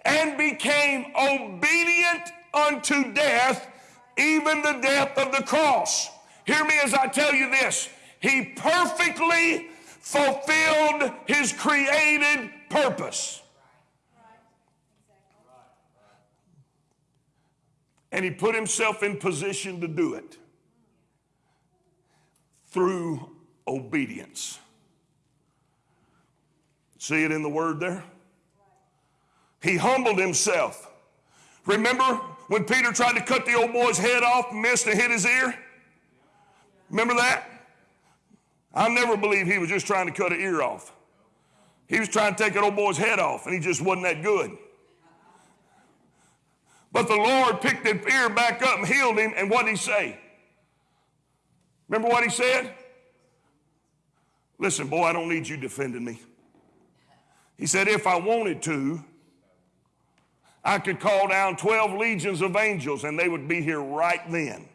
and became obedient unto death, even the death of the cross. Hear me as I tell you this. He perfectly fulfilled his created purpose. And he put himself in position to do it through obedience. See it in the word there? He humbled himself. Remember when Peter tried to cut the old boy's head off, missed and hit his ear? Remember that? I never believe he was just trying to cut an ear off. He was trying to take an old boy's head off, and he just wasn't that good. But the Lord picked that ear back up and healed him, and what did he say? Remember what he said? Listen, boy, I don't need you defending me. He said, if I wanted to, I could call down 12 legions of angels and they would be here right then.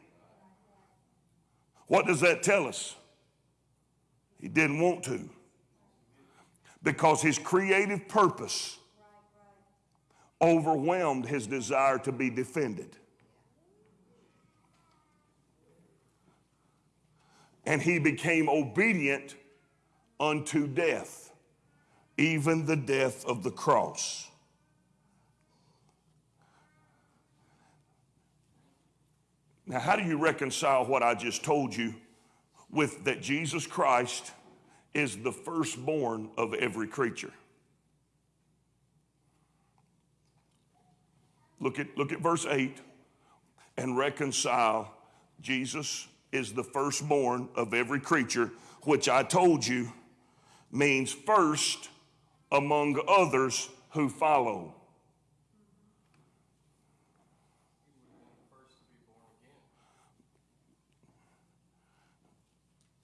What does that tell us? He didn't want to. Because his creative purpose overwhelmed his desire to be defended. And he became obedient unto death, even the death of the cross. Now, how do you reconcile what I just told you with that Jesus Christ is the firstborn of every creature? Look at, look at verse 8 and reconcile Jesus is the firstborn of every creature, which I told you means first among others who follow.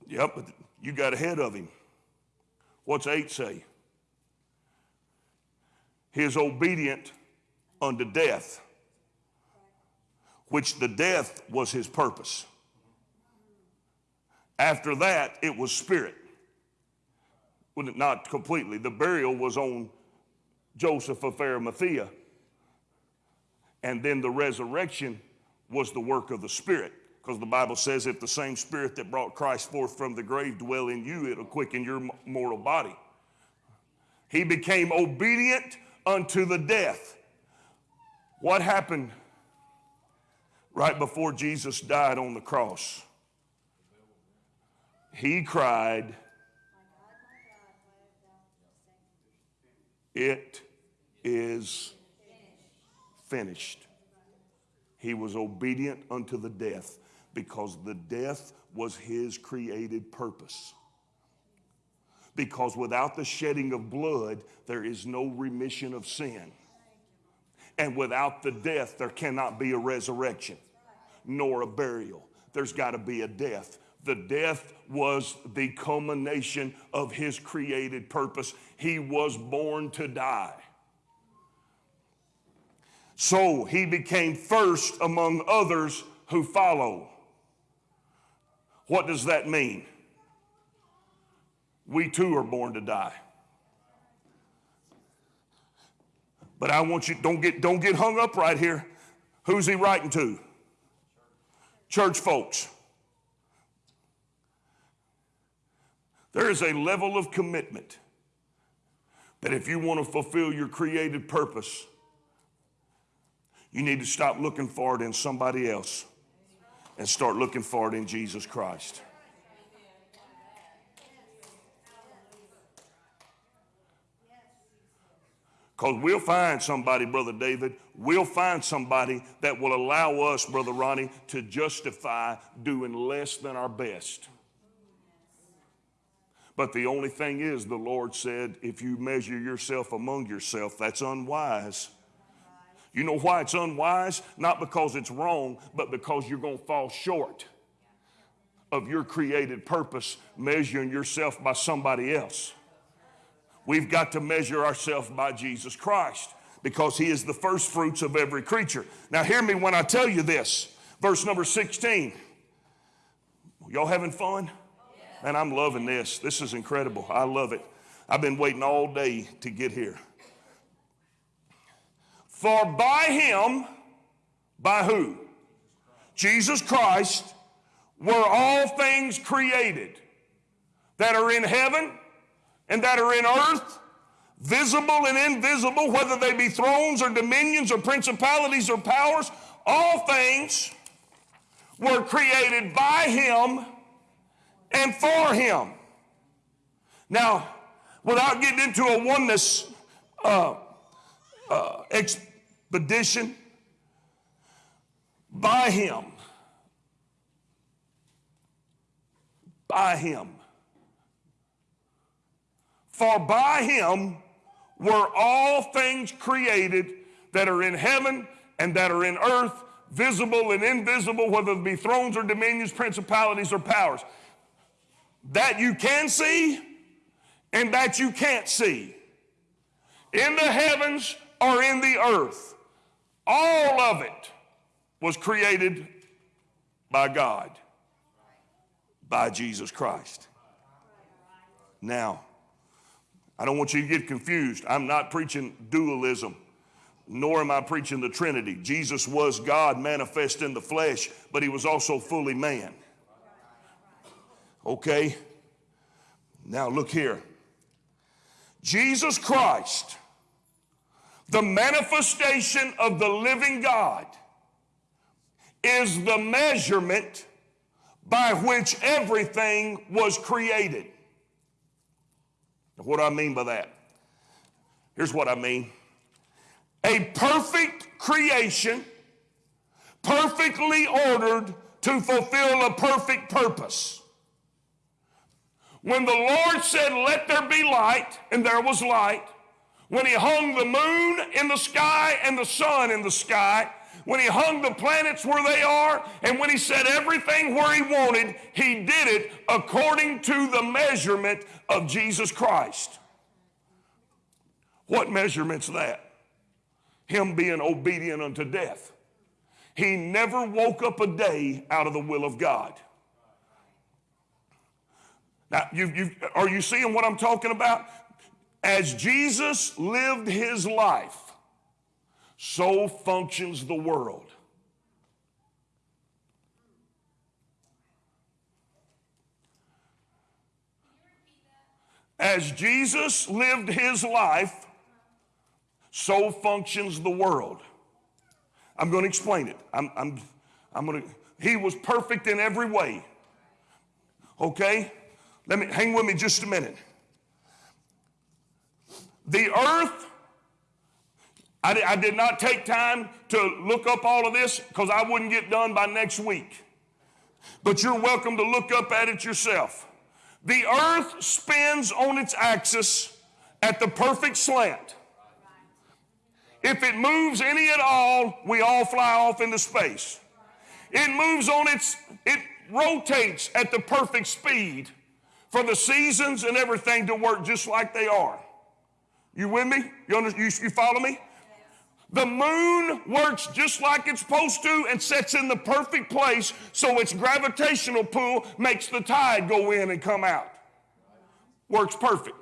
Yep, but you got ahead of him. What's 8 say? He is obedient unto death, which the death was his purpose. After that, it was spirit. Well, not completely. The burial was on Joseph of Arimathea. And then the resurrection was the work of the Spirit. Because the Bible says if the same Spirit that brought Christ forth from the grave dwell in you, it'll quicken your mortal body. He became obedient unto the death. What happened right before Jesus died on the cross? He cried, It is finished. He was obedient unto the death because the death was his created purpose. Because without the shedding of blood, there is no remission of sin. And without the death, there cannot be a resurrection nor a burial. There's got to be a death. The death was the culmination of his created purpose. He was born to die. So he became first among others who follow. What does that mean? We too are born to die. But I want you, don't get, don't get hung up right here. Who's he writing to? Church folks. There is a level of commitment that if you want to fulfill your created purpose, you need to stop looking for it in somebody else and start looking for it in Jesus Christ. Because we'll find somebody, Brother David, we'll find somebody that will allow us, Brother Ronnie, to justify doing less than our best. But the only thing is, the Lord said, if you measure yourself among yourself, that's unwise. You know why it's unwise? Not because it's wrong, but because you're going to fall short of your created purpose, measuring yourself by somebody else. We've got to measure ourselves by Jesus Christ because he is the first fruits of every creature. Now, hear me when I tell you this. Verse number 16. Y'all having fun? Man, I'm loving this. This is incredible. I love it. I've been waiting all day to get here. For by him, by who? Jesus Christ, were all things created that are in heaven and that are in earth, visible and invisible, whether they be thrones or dominions or principalities or powers, all things were created by him and for him. Now, without getting into a oneness uh, uh, expedition, by him, by him. For by him were all things created that are in heaven and that are in earth, visible and invisible, whether it be thrones or dominions, principalities or powers. That you can see and that you can't see. In the heavens or in the earth. All of it was created by God, by Jesus Christ. Now, I don't want you to get confused. I'm not preaching dualism, nor am I preaching the Trinity. Jesus was God manifest in the flesh, but he was also fully man. Okay? Now look here. Jesus Christ, the manifestation of the living God, is the measurement by which everything was created. What do I mean by that? Here's what I mean a perfect creation, perfectly ordered to fulfill a perfect purpose. When the Lord said, Let there be light, and there was light, when He hung the moon in the sky and the sun in the sky, when He hung the planets where they are, and when He set everything where He wanted, He did it according to the measurement of Jesus Christ. What measurement's that? Him being obedient unto death. He never woke up a day out of the will of God. Now, you, you, are you seeing what I'm talking about? As Jesus lived his life, so functions the world. As Jesus lived his life, so functions the world. I'm going to explain it. I'm, I'm, I'm going to, he was perfect in every way. Okay? Let me hang with me just a minute. The earth, I, I did not take time to look up all of this because I wouldn't get done by next week. But you're welcome to look up at it yourself. The earth spins on its axis at the perfect slant. If it moves any at all, we all fly off into space. It moves on its, it rotates at the perfect speed for the seasons and everything to work just like they are. You with me? You, under, you, you follow me? The moon works just like it's supposed to and sets in the perfect place so its gravitational pull makes the tide go in and come out. Works perfect.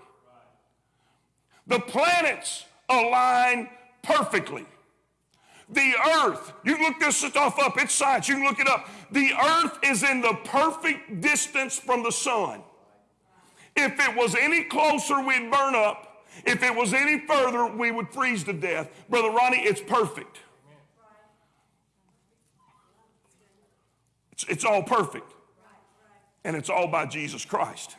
The planets align perfectly. The earth, you look this stuff up, it's science, you can look it up. The earth is in the perfect distance from the sun. If it was any closer, we'd burn up. If it was any further, we would freeze to death. Brother Ronnie, it's perfect. It's, it's all perfect. And it's all by Jesus Christ.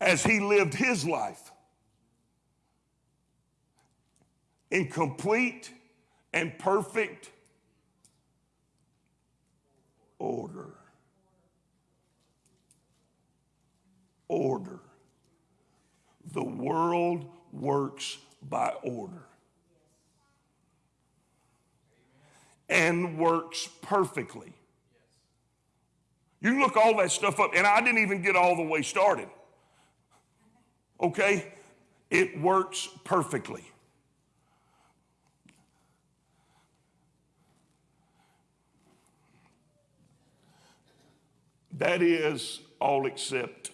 As he lived his life in complete and perfect order. Order. The world works by order and works perfectly. You look all that stuff up, and I didn't even get all the way started. Okay? It works perfectly. That is all except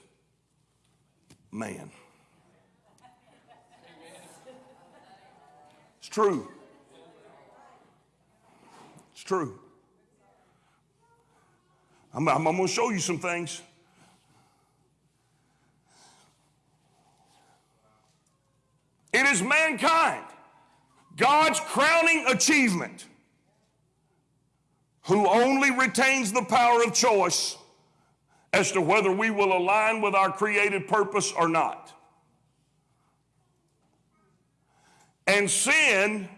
man. It's true. It's true. I'm, I'm, I'm going to show you some things. It is mankind, God's crowning achievement, who only retains the power of choice as to whether we will align with our created purpose or not. And sin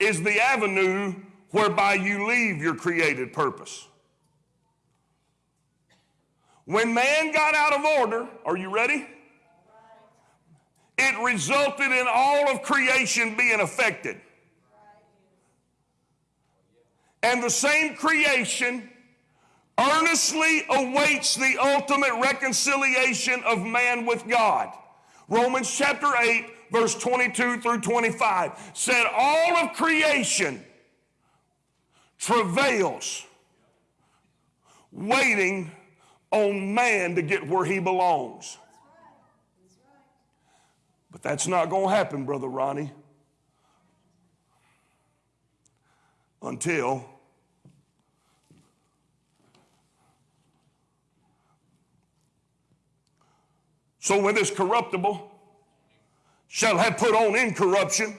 is the avenue whereby you leave your created purpose. When man got out of order, are you ready? It resulted in all of creation being affected. And the same creation earnestly awaits the ultimate reconciliation of man with God. Romans chapter 8, verse 22 through 25 said, All of creation travails, waiting on man to get where he belongs. But that's not going to happen, Brother Ronnie, until So when this corruptible shall have put on incorruption,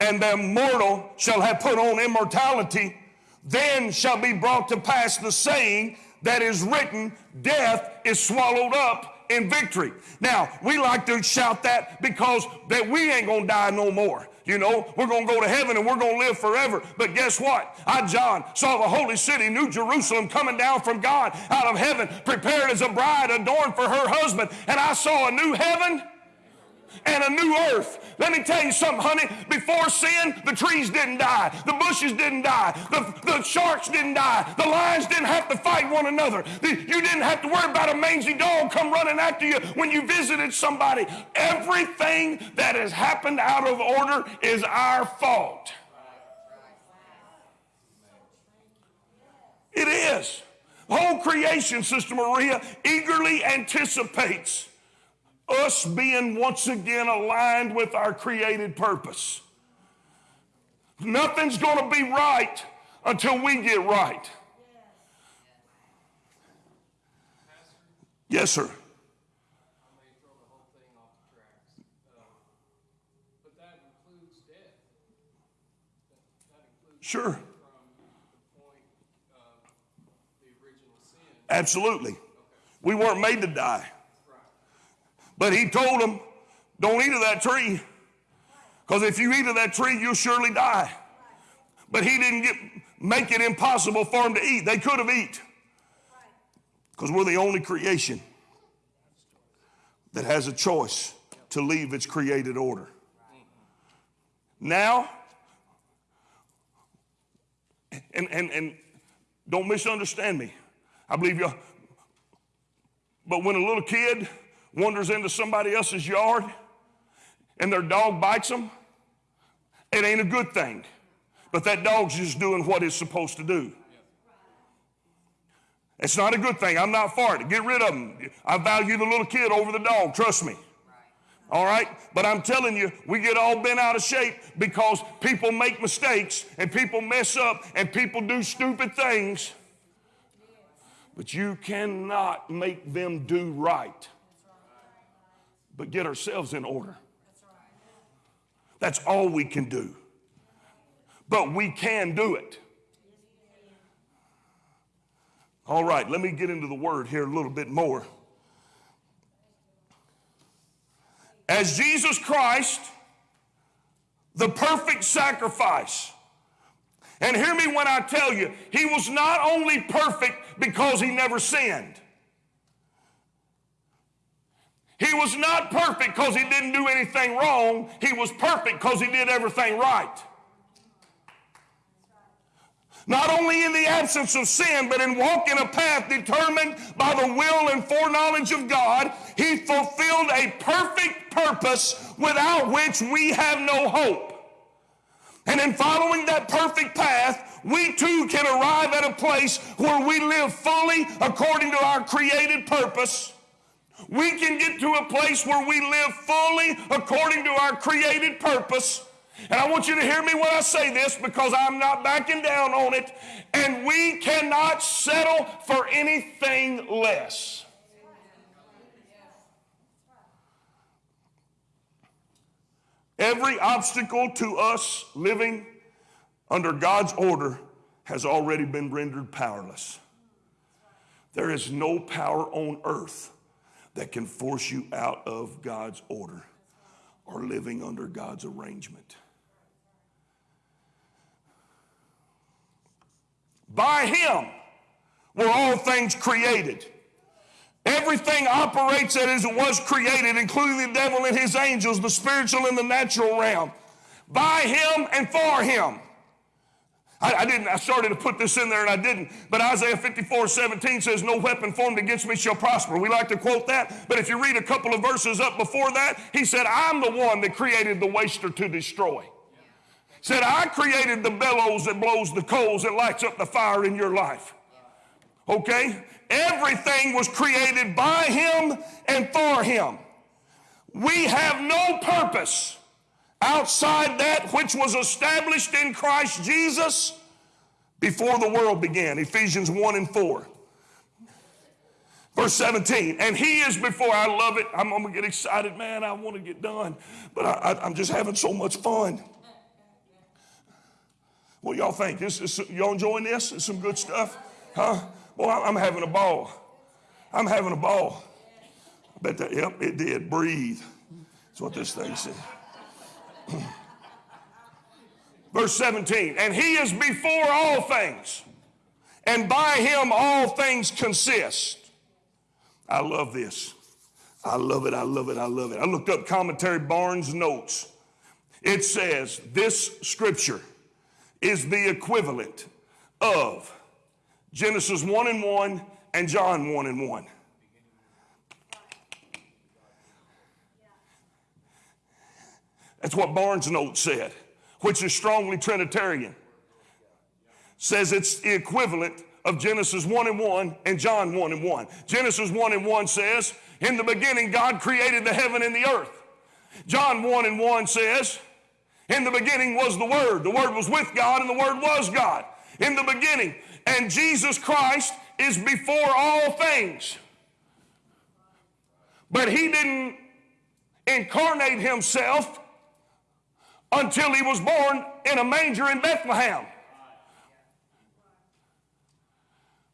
and the mortal shall have put on immortality, then shall be brought to pass the saying that is written, Death is swallowed up in victory. Now, we like to shout that because that we ain't gonna die no more. You know, we're going to go to heaven and we're going to live forever. But guess what? I, John, saw the holy city, New Jerusalem, coming down from God out of heaven, prepared as a bride adorned for her husband. And I saw a new heaven and a new earth. Let me tell you something, honey. Before sin, the trees didn't die, the bushes didn't die, the, the sharks didn't die, the lions didn't have to fight one another. The, you didn't have to worry about a mangy dog come running after you when you visited somebody. Everything that has happened out of order is our fault. It is. The whole creation, Sister Maria, eagerly anticipates us being once again aligned with our created purpose. Nothing's going to be right until we get right. Yes, sir. Sure. Absolutely. We weren't made to die. But he told them, don't eat of that tree. Because if you eat of that tree, you'll surely die. But he didn't get, make it impossible for them to eat. They could have eat. Because we're the only creation that has a choice to leave its created order. Now, and, and, and don't misunderstand me. I believe you, but when a little kid wanders into somebody else's yard and their dog bites them, it ain't a good thing. But that dog's just doing what it's supposed to do. It's not a good thing. I'm not for it. Get rid of them. I value the little kid over the dog. Trust me. All right? But I'm telling you, we get all bent out of shape because people make mistakes and people mess up and people do stupid things. But you cannot make them do right but get ourselves in order. That's all we can do. But we can do it. All right, let me get into the word here a little bit more. As Jesus Christ, the perfect sacrifice, And hear me when I tell you, he was not only perfect because he never sinned. He was not perfect because he didn't do anything wrong. He was perfect because he did everything right. Not only in the absence of sin, but in walking a path determined by the will and foreknowledge of God, he fulfilled a perfect purpose without which we have no hope. And in following that perfect path, we too can arrive at a place where we live fully according to our created purpose. We can get to a place where we live fully according to our created purpose. And I want you to hear me when I say this because I'm not backing down on it. And we cannot settle for anything less. Every obstacle to us living under God's order has already been rendered powerless. There is no power on earth that can force you out of God's order or living under God's arrangement. By Him were all things created. Everything operates as it was created, including the devil and his angels, the spiritual and the natural realm. By Him and for Him. I, I, didn't, I started to put this in there and I didn't. But Isaiah 54 17 says, No weapon formed against me shall prosper. We like to quote that. But if you read a couple of verses up before that, he said, I'm the one that created the waster to destroy. Said, I created the bellows that blows the coals that lights up the fire in your life. Okay? Everything was created by him and for him. We have no purpose outside that which was established in Christ Jesus before the world began. Ephesians 1 and 4. Verse 17, and he is before, I love it. I'm, I'm gonna get excited, man. I wanna get done, but I, am just having so much fun. What y'all think? This is, y'all enjoying this? It's some good stuff? Huh? Boy, I'm having a ball. I'm having a ball. I bet that, yep, it did. Breathe. That's what this thing said. Verse 17, and he is before all things, and by him all things consist. I love this. I love it. I love it. I love it. I looked up commentary Barnes notes. It says this scripture is the equivalent of Genesis 1 and 1 and John 1 and 1. That's what Barnes' note said, which is strongly Trinitarian. Says it's the equivalent of Genesis 1 and 1 and John 1 and 1. Genesis 1 and 1 says, In the beginning, God created the heaven and the earth. John 1 and 1 says, In the beginning was the Word. The Word was with God, and the Word was God. In the beginning. And Jesus Christ is before all things. But He didn't incarnate Himself until he was born in a manger in Bethlehem.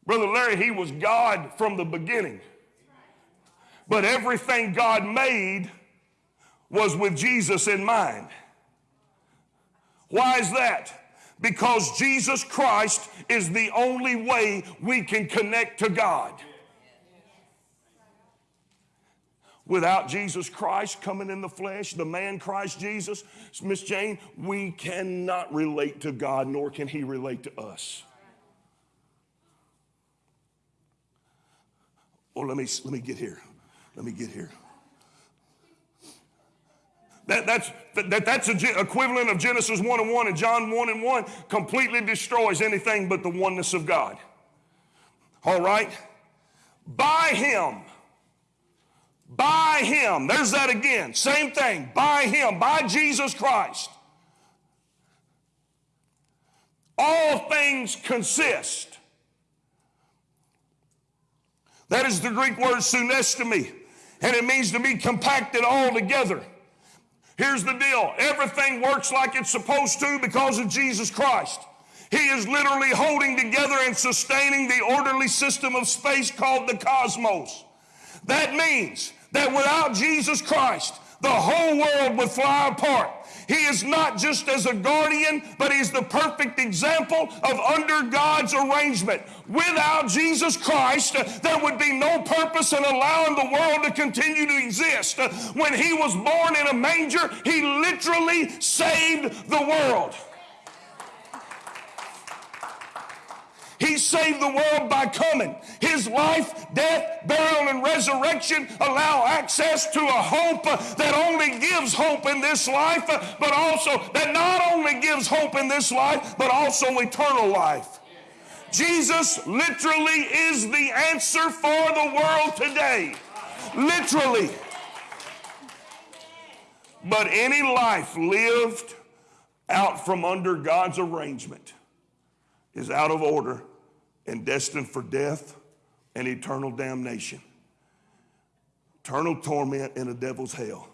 Brother Larry, he was God from the beginning. But everything God made was with Jesus in mind. Why is that? Because Jesus Christ is the only way we can connect to God. Without Jesus Christ coming in the flesh, the man Christ Jesus, Miss Jane, we cannot relate to God, nor can He relate to us. Oh, let me let me get here. Let me get here. That, that's, that, that's a equivalent of Genesis 1 and 1 and John 1 and 1 completely destroys anything but the oneness of God. All right? By Him by Him. There's that again. Same thing. By Him. By Jesus Christ. All things consist. That is the Greek word sunestimi, and it means to be compacted all together. Here's the deal everything works like it's supposed to because of Jesus Christ. He is literally holding together and sustaining the orderly system of space called the cosmos. That means that without Jesus Christ, the whole world would fly apart. He is not just as a guardian, but he's the perfect example of under God's arrangement. Without Jesus Christ, there would be no purpose in allowing the world to continue to exist. When he was born in a manger, he literally saved the world. He saved the world by coming. His life, death, burial, and resurrection allow access to a hope that only gives hope in this life, but also that not only gives hope in this life, but also eternal life. Jesus literally is the answer for the world today. Literally. But any life lived out from under God's arrangement is out of order and destined for death and eternal damnation, eternal torment in a devil's hell.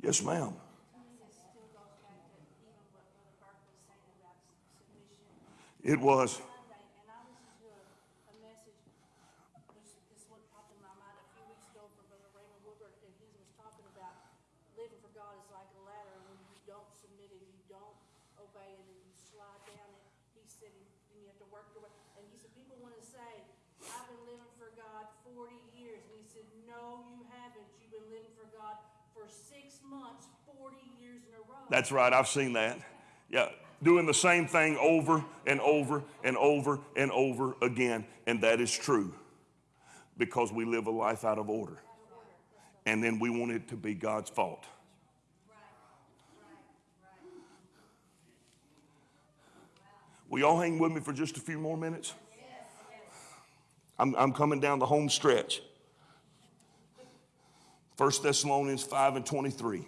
Yes, ma'am. It was. Sunday, and I listened to a, a message, which this what popped in my mind a few weeks ago from Brother Raymond Woodward, and he was talking about living for God is like a ladder, and when you don't submit and you don't obey it, and you slide down it, he said, and you have to work your way, and he said, people wanna say, I've been living for God forty years, and he said, no, you haven't, you've been living for God for six months, forty years in a row. That's right, I've seen that. Yeah, doing the same thing over and over and over and over again. And that is true because we live a life out of order. And then we want it to be God's fault. Will y'all hang with me for just a few more minutes? I'm, I'm coming down the home stretch. 1 Thessalonians 5 and 23.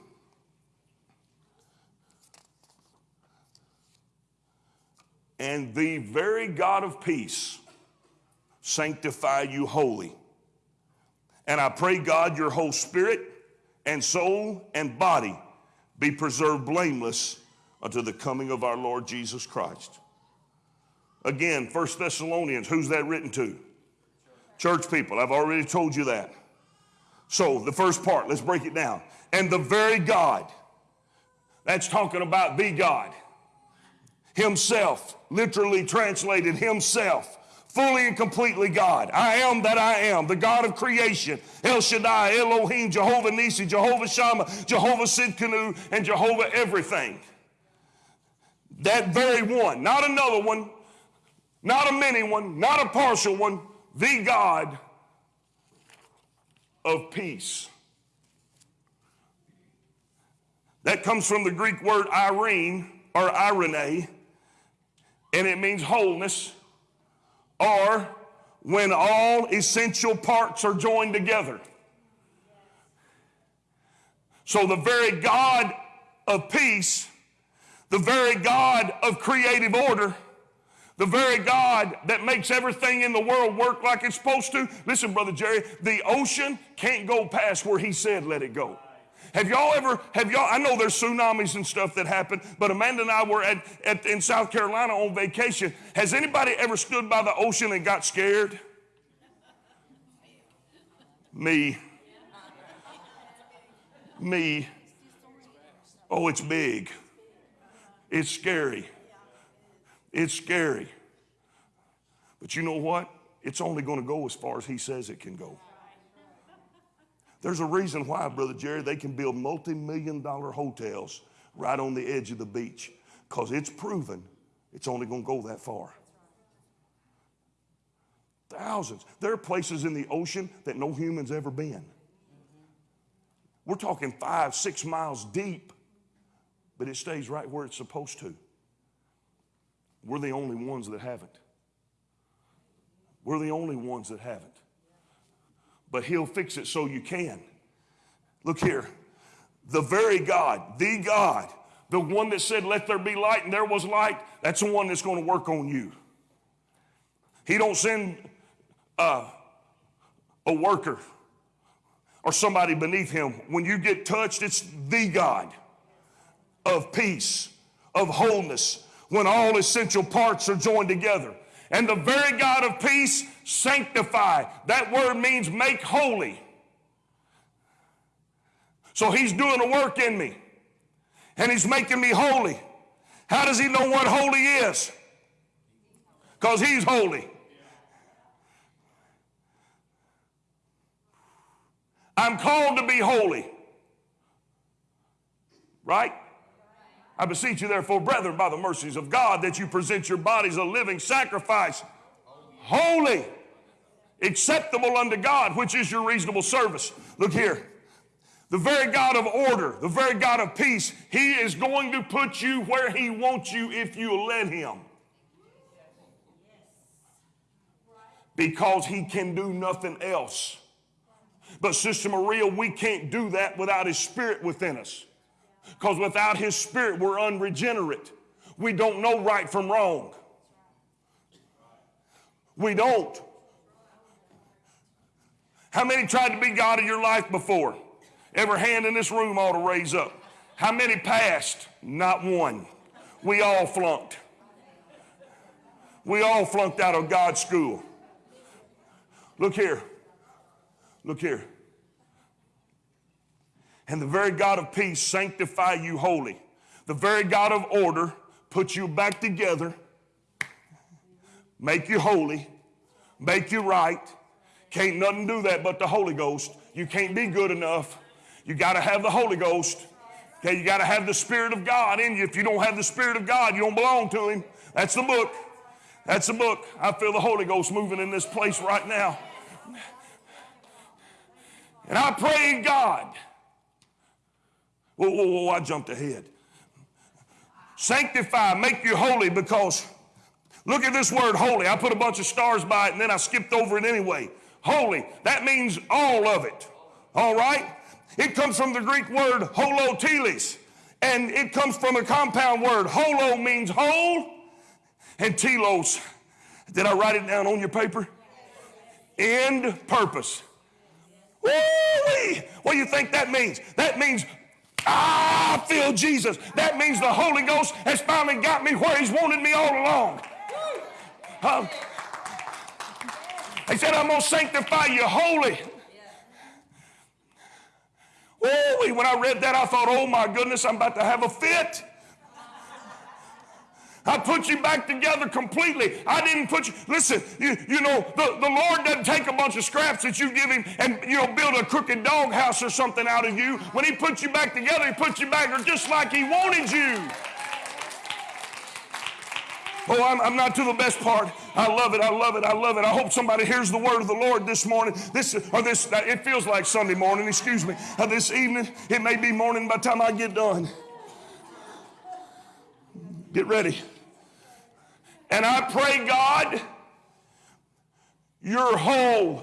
And the very God of peace sanctify you wholly. And I pray, God, your whole spirit and soul and body be preserved blameless unto the coming of our Lord Jesus Christ. Again, 1 Thessalonians, who's that written to? Church people. I've already told you that. So, the first part, let's break it down. And the very God, that's talking about the God himself, literally translated himself, fully and completely God. I am that I am, the God of creation, El Shaddai, Elohim, Jehovah Nisi, Jehovah Shammah, Jehovah Sidkenu, and Jehovah everything. That very one, not another one, not a many one, not a partial one, the God of peace. That comes from the Greek word irene or irene, and it means wholeness, or when all essential parts are joined together. So the very God of peace, the very God of creative order, the very God that makes everything in the world work like it's supposed to. Listen, Brother Jerry, the ocean can't go past where he said let it go. Have y'all ever, have y'all, I know there's tsunamis and stuff that happen, but Amanda and I were at, at, in South Carolina on vacation. Has anybody ever stood by the ocean and got scared? Me. Me. Oh, it's big. It's scary. It's scary. But you know what? It's only going to go as far as he says it can go. There's a reason why, Brother Jerry, they can build multi million dollar hotels right on the edge of the beach because it's proven it's only going to go that far. Thousands. There are places in the ocean that no human's ever been. We're talking five, six miles deep, but it stays right where it's supposed to. We're the only ones that haven't. We're the only ones that haven't. But He'll fix it so you can. Look here. The very God, the God, the one that said, Let there be light, and there was light, that's the one that's going to work on you. He don't send uh, a worker or somebody beneath him. When you get touched, it's the God of peace, of wholeness, when all essential parts are joined together. And the very God of peace sanctify. That word means make holy. So he's doing a work in me and he's making me holy. How does he know what holy is? Because he's holy. I'm called to be holy. Right? I beseech you, therefore, brethren, by the mercies of God, that you present your bodies a living sacrifice, holy, acceptable unto God, which is your reasonable service. Look here. The very God of order, the very God of peace, He is going to put you where He wants you if you let Him. Because He can do nothing else. But, Sister Maria, we can't do that without His Spirit within us. Because without His Spirit, we're unregenerate. We don't know right from wrong. We don't. How many tried to be God in your life before? Every hand in this room ought to raise up. How many passed? Not one. We all flunked. We all flunked out of God's school. Look here. Look here. And the very God of peace sanctify you holy. The very God of order put you back together, make you holy, make you right. Can't nothing do that but the Holy Ghost. You can't be good enough. You got to have the Holy Ghost. Okay, you got to have the Spirit of God in you. If you don't have the Spirit of God, you don't belong to Him. That's the book. That's the book. I feel the Holy Ghost moving in this place right now. And I pray God. Whoa, whoa, whoa, I jumped ahead. Sanctify, make you holy because look at this word holy. I put a bunch of stars by it and then I skipped over it anyway. Holy, that means all of it. All right? It comes from the Greek word holoteles, and it comes from a compound word. Holo means whole, and telos. Did I write it down on your paper? End purpose. Woo-wee. What do you think that means? That means I feel Jesus. That means the Holy Ghost has finally got me where He's wanted me all along. He said, I'm going to sanctify you holy. Oh, when I read that, I thought, oh my goodness, I'm about to have a fit. I put you back together completely. I didn't put you, listen, you, you know, the, the Lord doesn't take a bunch of scraps that you give him and, you know, build a crooked dog house or something out of you. When he puts you back together, he puts you back just like he wanted you. Oh, I'm, I'm, not to the best part. I love it. I love it. I love it. I hope somebody hears the word of the Lord this morning. This or this. It feels like Sunday morning. Excuse me. Uh, this evening, it may be morning by the time I get done. Get ready. And I pray, God, your whole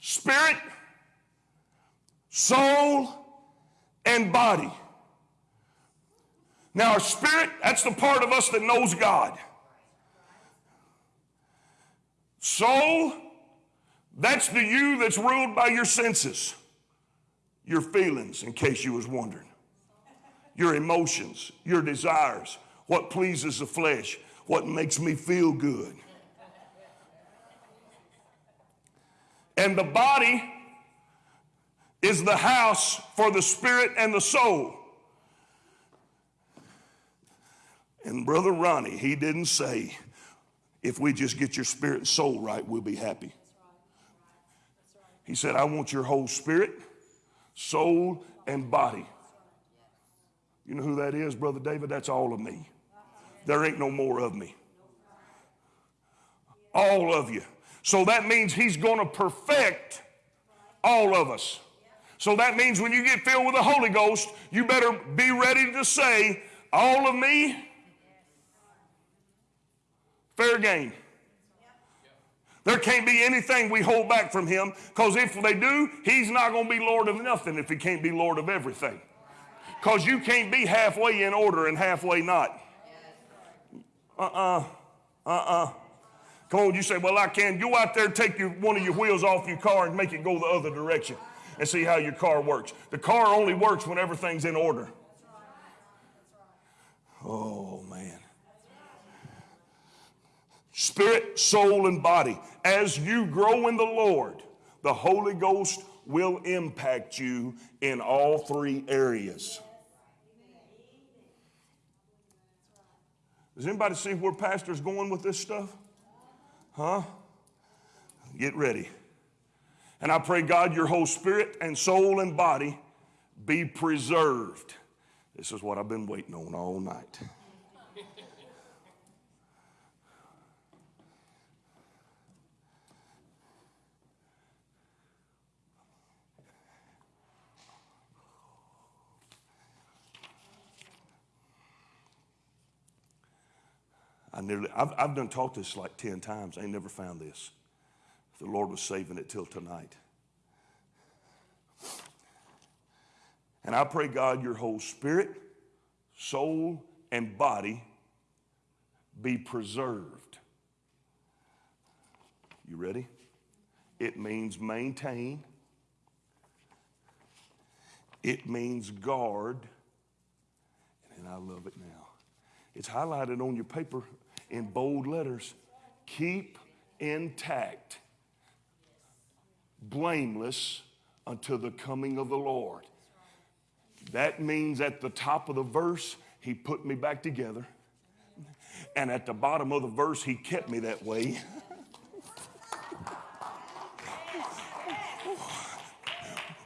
spirit, soul, and body. Now, our spirit, that's the part of us that knows God. Soul, that's the you that's ruled by your senses, your feelings, in case you was wondering, your emotions, your desires, what pleases the flesh, what makes me feel good. And the body is the house for the spirit and the soul. And Brother Ronnie, he didn't say, if we just get your spirit and soul right, we'll be happy. He said, I want your whole spirit, soul, and body. You know who that is, Brother David? That's all of me. There ain't no more of me. All of you. So that means he's going to perfect all of us. So that means when you get filled with the Holy Ghost, you better be ready to say, All of me, fair game. There can't be anything we hold back from him because if they do, he's not going to be Lord of nothing if he can't be Lord of everything. Because you can't be halfway in order and halfway not. Uh uh-uh. uh. Uh Come on, you say, well, I can. Go out there, take your, one of your wheels off your car and make it go the other direction and see how your car works. The car only works when everything's in order. Oh, man. Spirit, soul, and body. As you grow in the Lord, the Holy Ghost will impact you in all three areas. Does anybody see where Pastor's going with this stuff? Huh? Get ready. And I pray, God, your whole spirit and soul and body be preserved. This is what I've been waiting on all night. I nearly, I've, I've done taught this like 10 times. I ain't never found this. The Lord was saving it till tonight. And I pray, God, your whole spirit, soul, and body be preserved. You ready? It means maintain, it means guard, and I love it now. It's highlighted on your paper in bold letters. Keep intact, blameless until the coming of the Lord. That means at the top of the verse, he put me back together. And at the bottom of the verse, he kept me that way.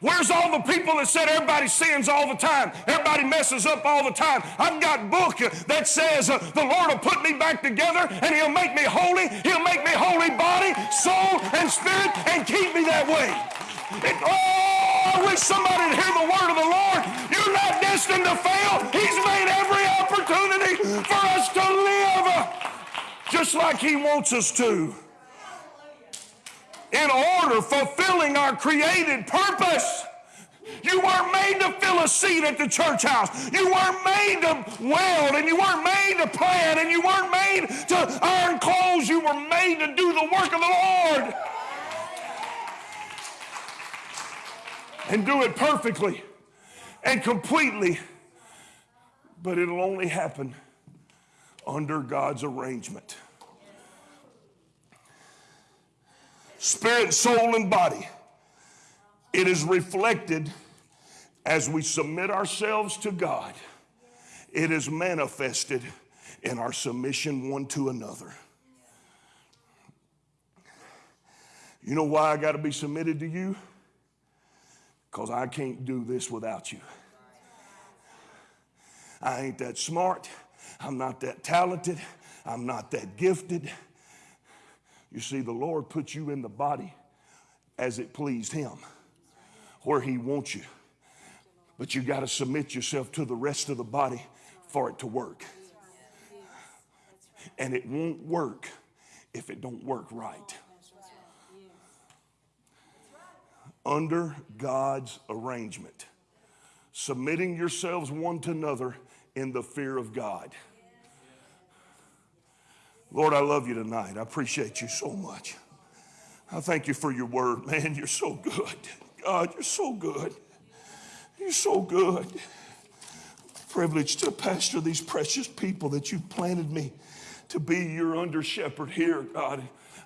Where's all the people that said everybody sins all the time? Everybody messes up all the time. I've got a book that says uh, the Lord will put me back together and he'll make me holy. He'll make me holy body, soul, and spirit and keep me that way. And, oh, I wish somebody would hear the word of the Lord. You're not destined to fail. He's made every opportunity for us to live uh, just like he wants us to in order fulfilling our created purpose. You weren't made to fill a seat at the church house. You weren't made to weld and you weren't made to plant and you weren't made to iron clothes. You were made to do the work of the Lord. And do it perfectly and completely. But it'll only happen under God's arrangement. Spirit, soul, and body. It is reflected as we submit ourselves to God. It is manifested in our submission one to another. You know why I got to be submitted to you? Because I can't do this without you. I ain't that smart. I'm not that talented. I'm not that gifted. You see, the Lord put you in the body as it pleased Him, where He wants you. But you got to submit yourself to the rest of the body for it to work. And it won't work if it don't work right. Under God's arrangement, submitting yourselves one to another in the fear of God. Lord, I love you tonight. I appreciate you so much. I thank you for your word, man. You're so good. God, you're so good. You're so good. Privileged to pastor these precious people that you've planted me to be your under shepherd here, God.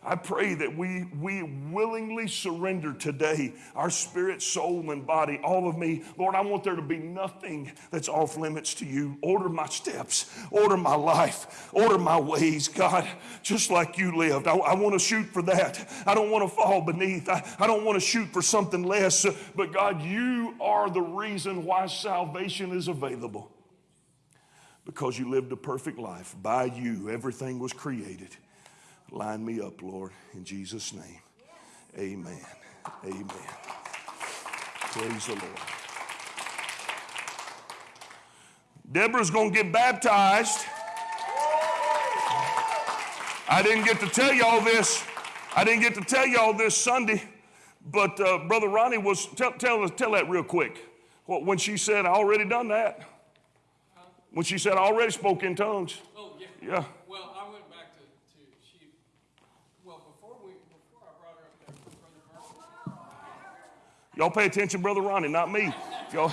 I pray that we, we willingly surrender today our spirit, soul, and body, all of me. Lord, I want there to be nothing that's off limits to you. Order my steps, order my life, order my ways, God, just like you lived. I, I want to shoot for that. I don't want to fall beneath. I, I don't want to shoot for something less. But God, you are the reason why salvation is available. Because you lived a perfect life. By you, everything was created. Line me up, Lord, in Jesus' name. Amen. Amen. Praise the Lord. Deborah's going to get baptized. I didn't get to tell y'all this. I didn't get to tell y'all this Sunday, but uh, Brother Ronnie was, tell, tell, tell that real quick. When she said, I already done that. When she said, I already spoke in tongues. Oh, yeah. Yeah. Well, I went back to, to she, well, before we, before I brought her up there, Brother Murphy, Y'all pay attention, Brother Ronnie, not me. Y'all,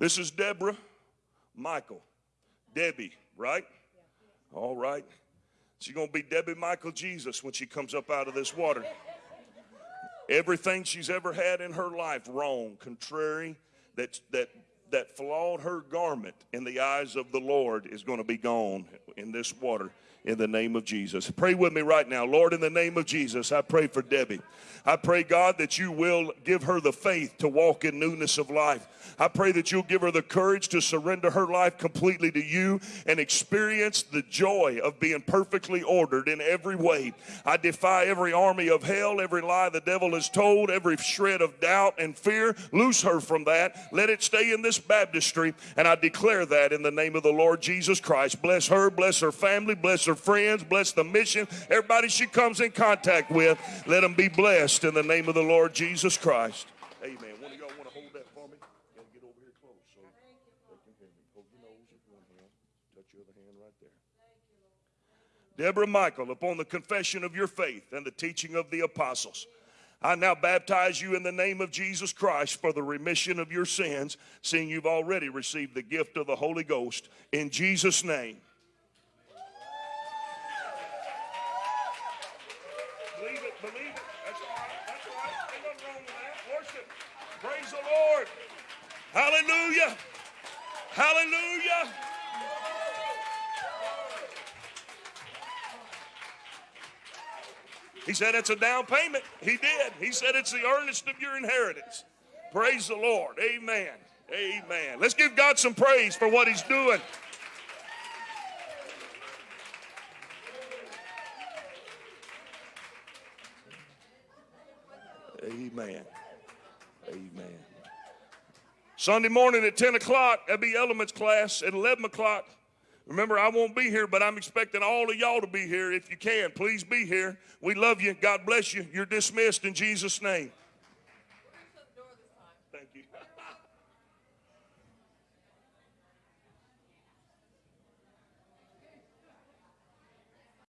This is Deborah, Michael, Debbie, right? All right. She's going to be Debbie Michael Jesus when she comes up out of this water. Everything she's ever had in her life wrong, contrary, that, that, that flawed her garment in the eyes of the Lord is going to be gone in this water in the name of Jesus. Pray with me right now. Lord, in the name of Jesus, I pray for Debbie. I pray, God, that you will give her the faith to walk in newness of life. I pray that you'll give her the courage to surrender her life completely to you and experience the joy of being perfectly ordered in every way. I defy every army of hell, every lie the devil has told, every shred of doubt and fear. Loose her from that. Let it stay in this baptistry. And I declare that in the name of the Lord Jesus Christ. Bless her, bless her family, bless her friends, bless the mission, everybody she comes in contact with. Let them be blessed in the name of the Lord Jesus Christ. Amen. One of y'all want to hold that for me? Gotta get over here close so they can hear me. Hold your nose with one hand, touch your other hand right there. Deborah Michael, upon the confession of your faith and the teaching of the apostles, I now baptize you in the name of Jesus Christ for the remission of your sins, seeing you've already received the gift of the Holy Ghost. In Jesus' name. Believe it, believe it. That's all right. That's all right. Ain't nothing wrong with that. Worship. Praise the Lord. Hallelujah. Hallelujah. He said it's a down payment. He did. He said it's the earnest of your inheritance. Praise the Lord. Amen. Amen. Let's give God some praise for what He's doing. Amen. Amen. Sunday morning at 10 o'clock, that'll be elements class. At 11 o'clock, remember, I won't be here, but I'm expecting all of y'all to be here if you can. Please be here. We love you. God bless you. You're dismissed in Jesus' name.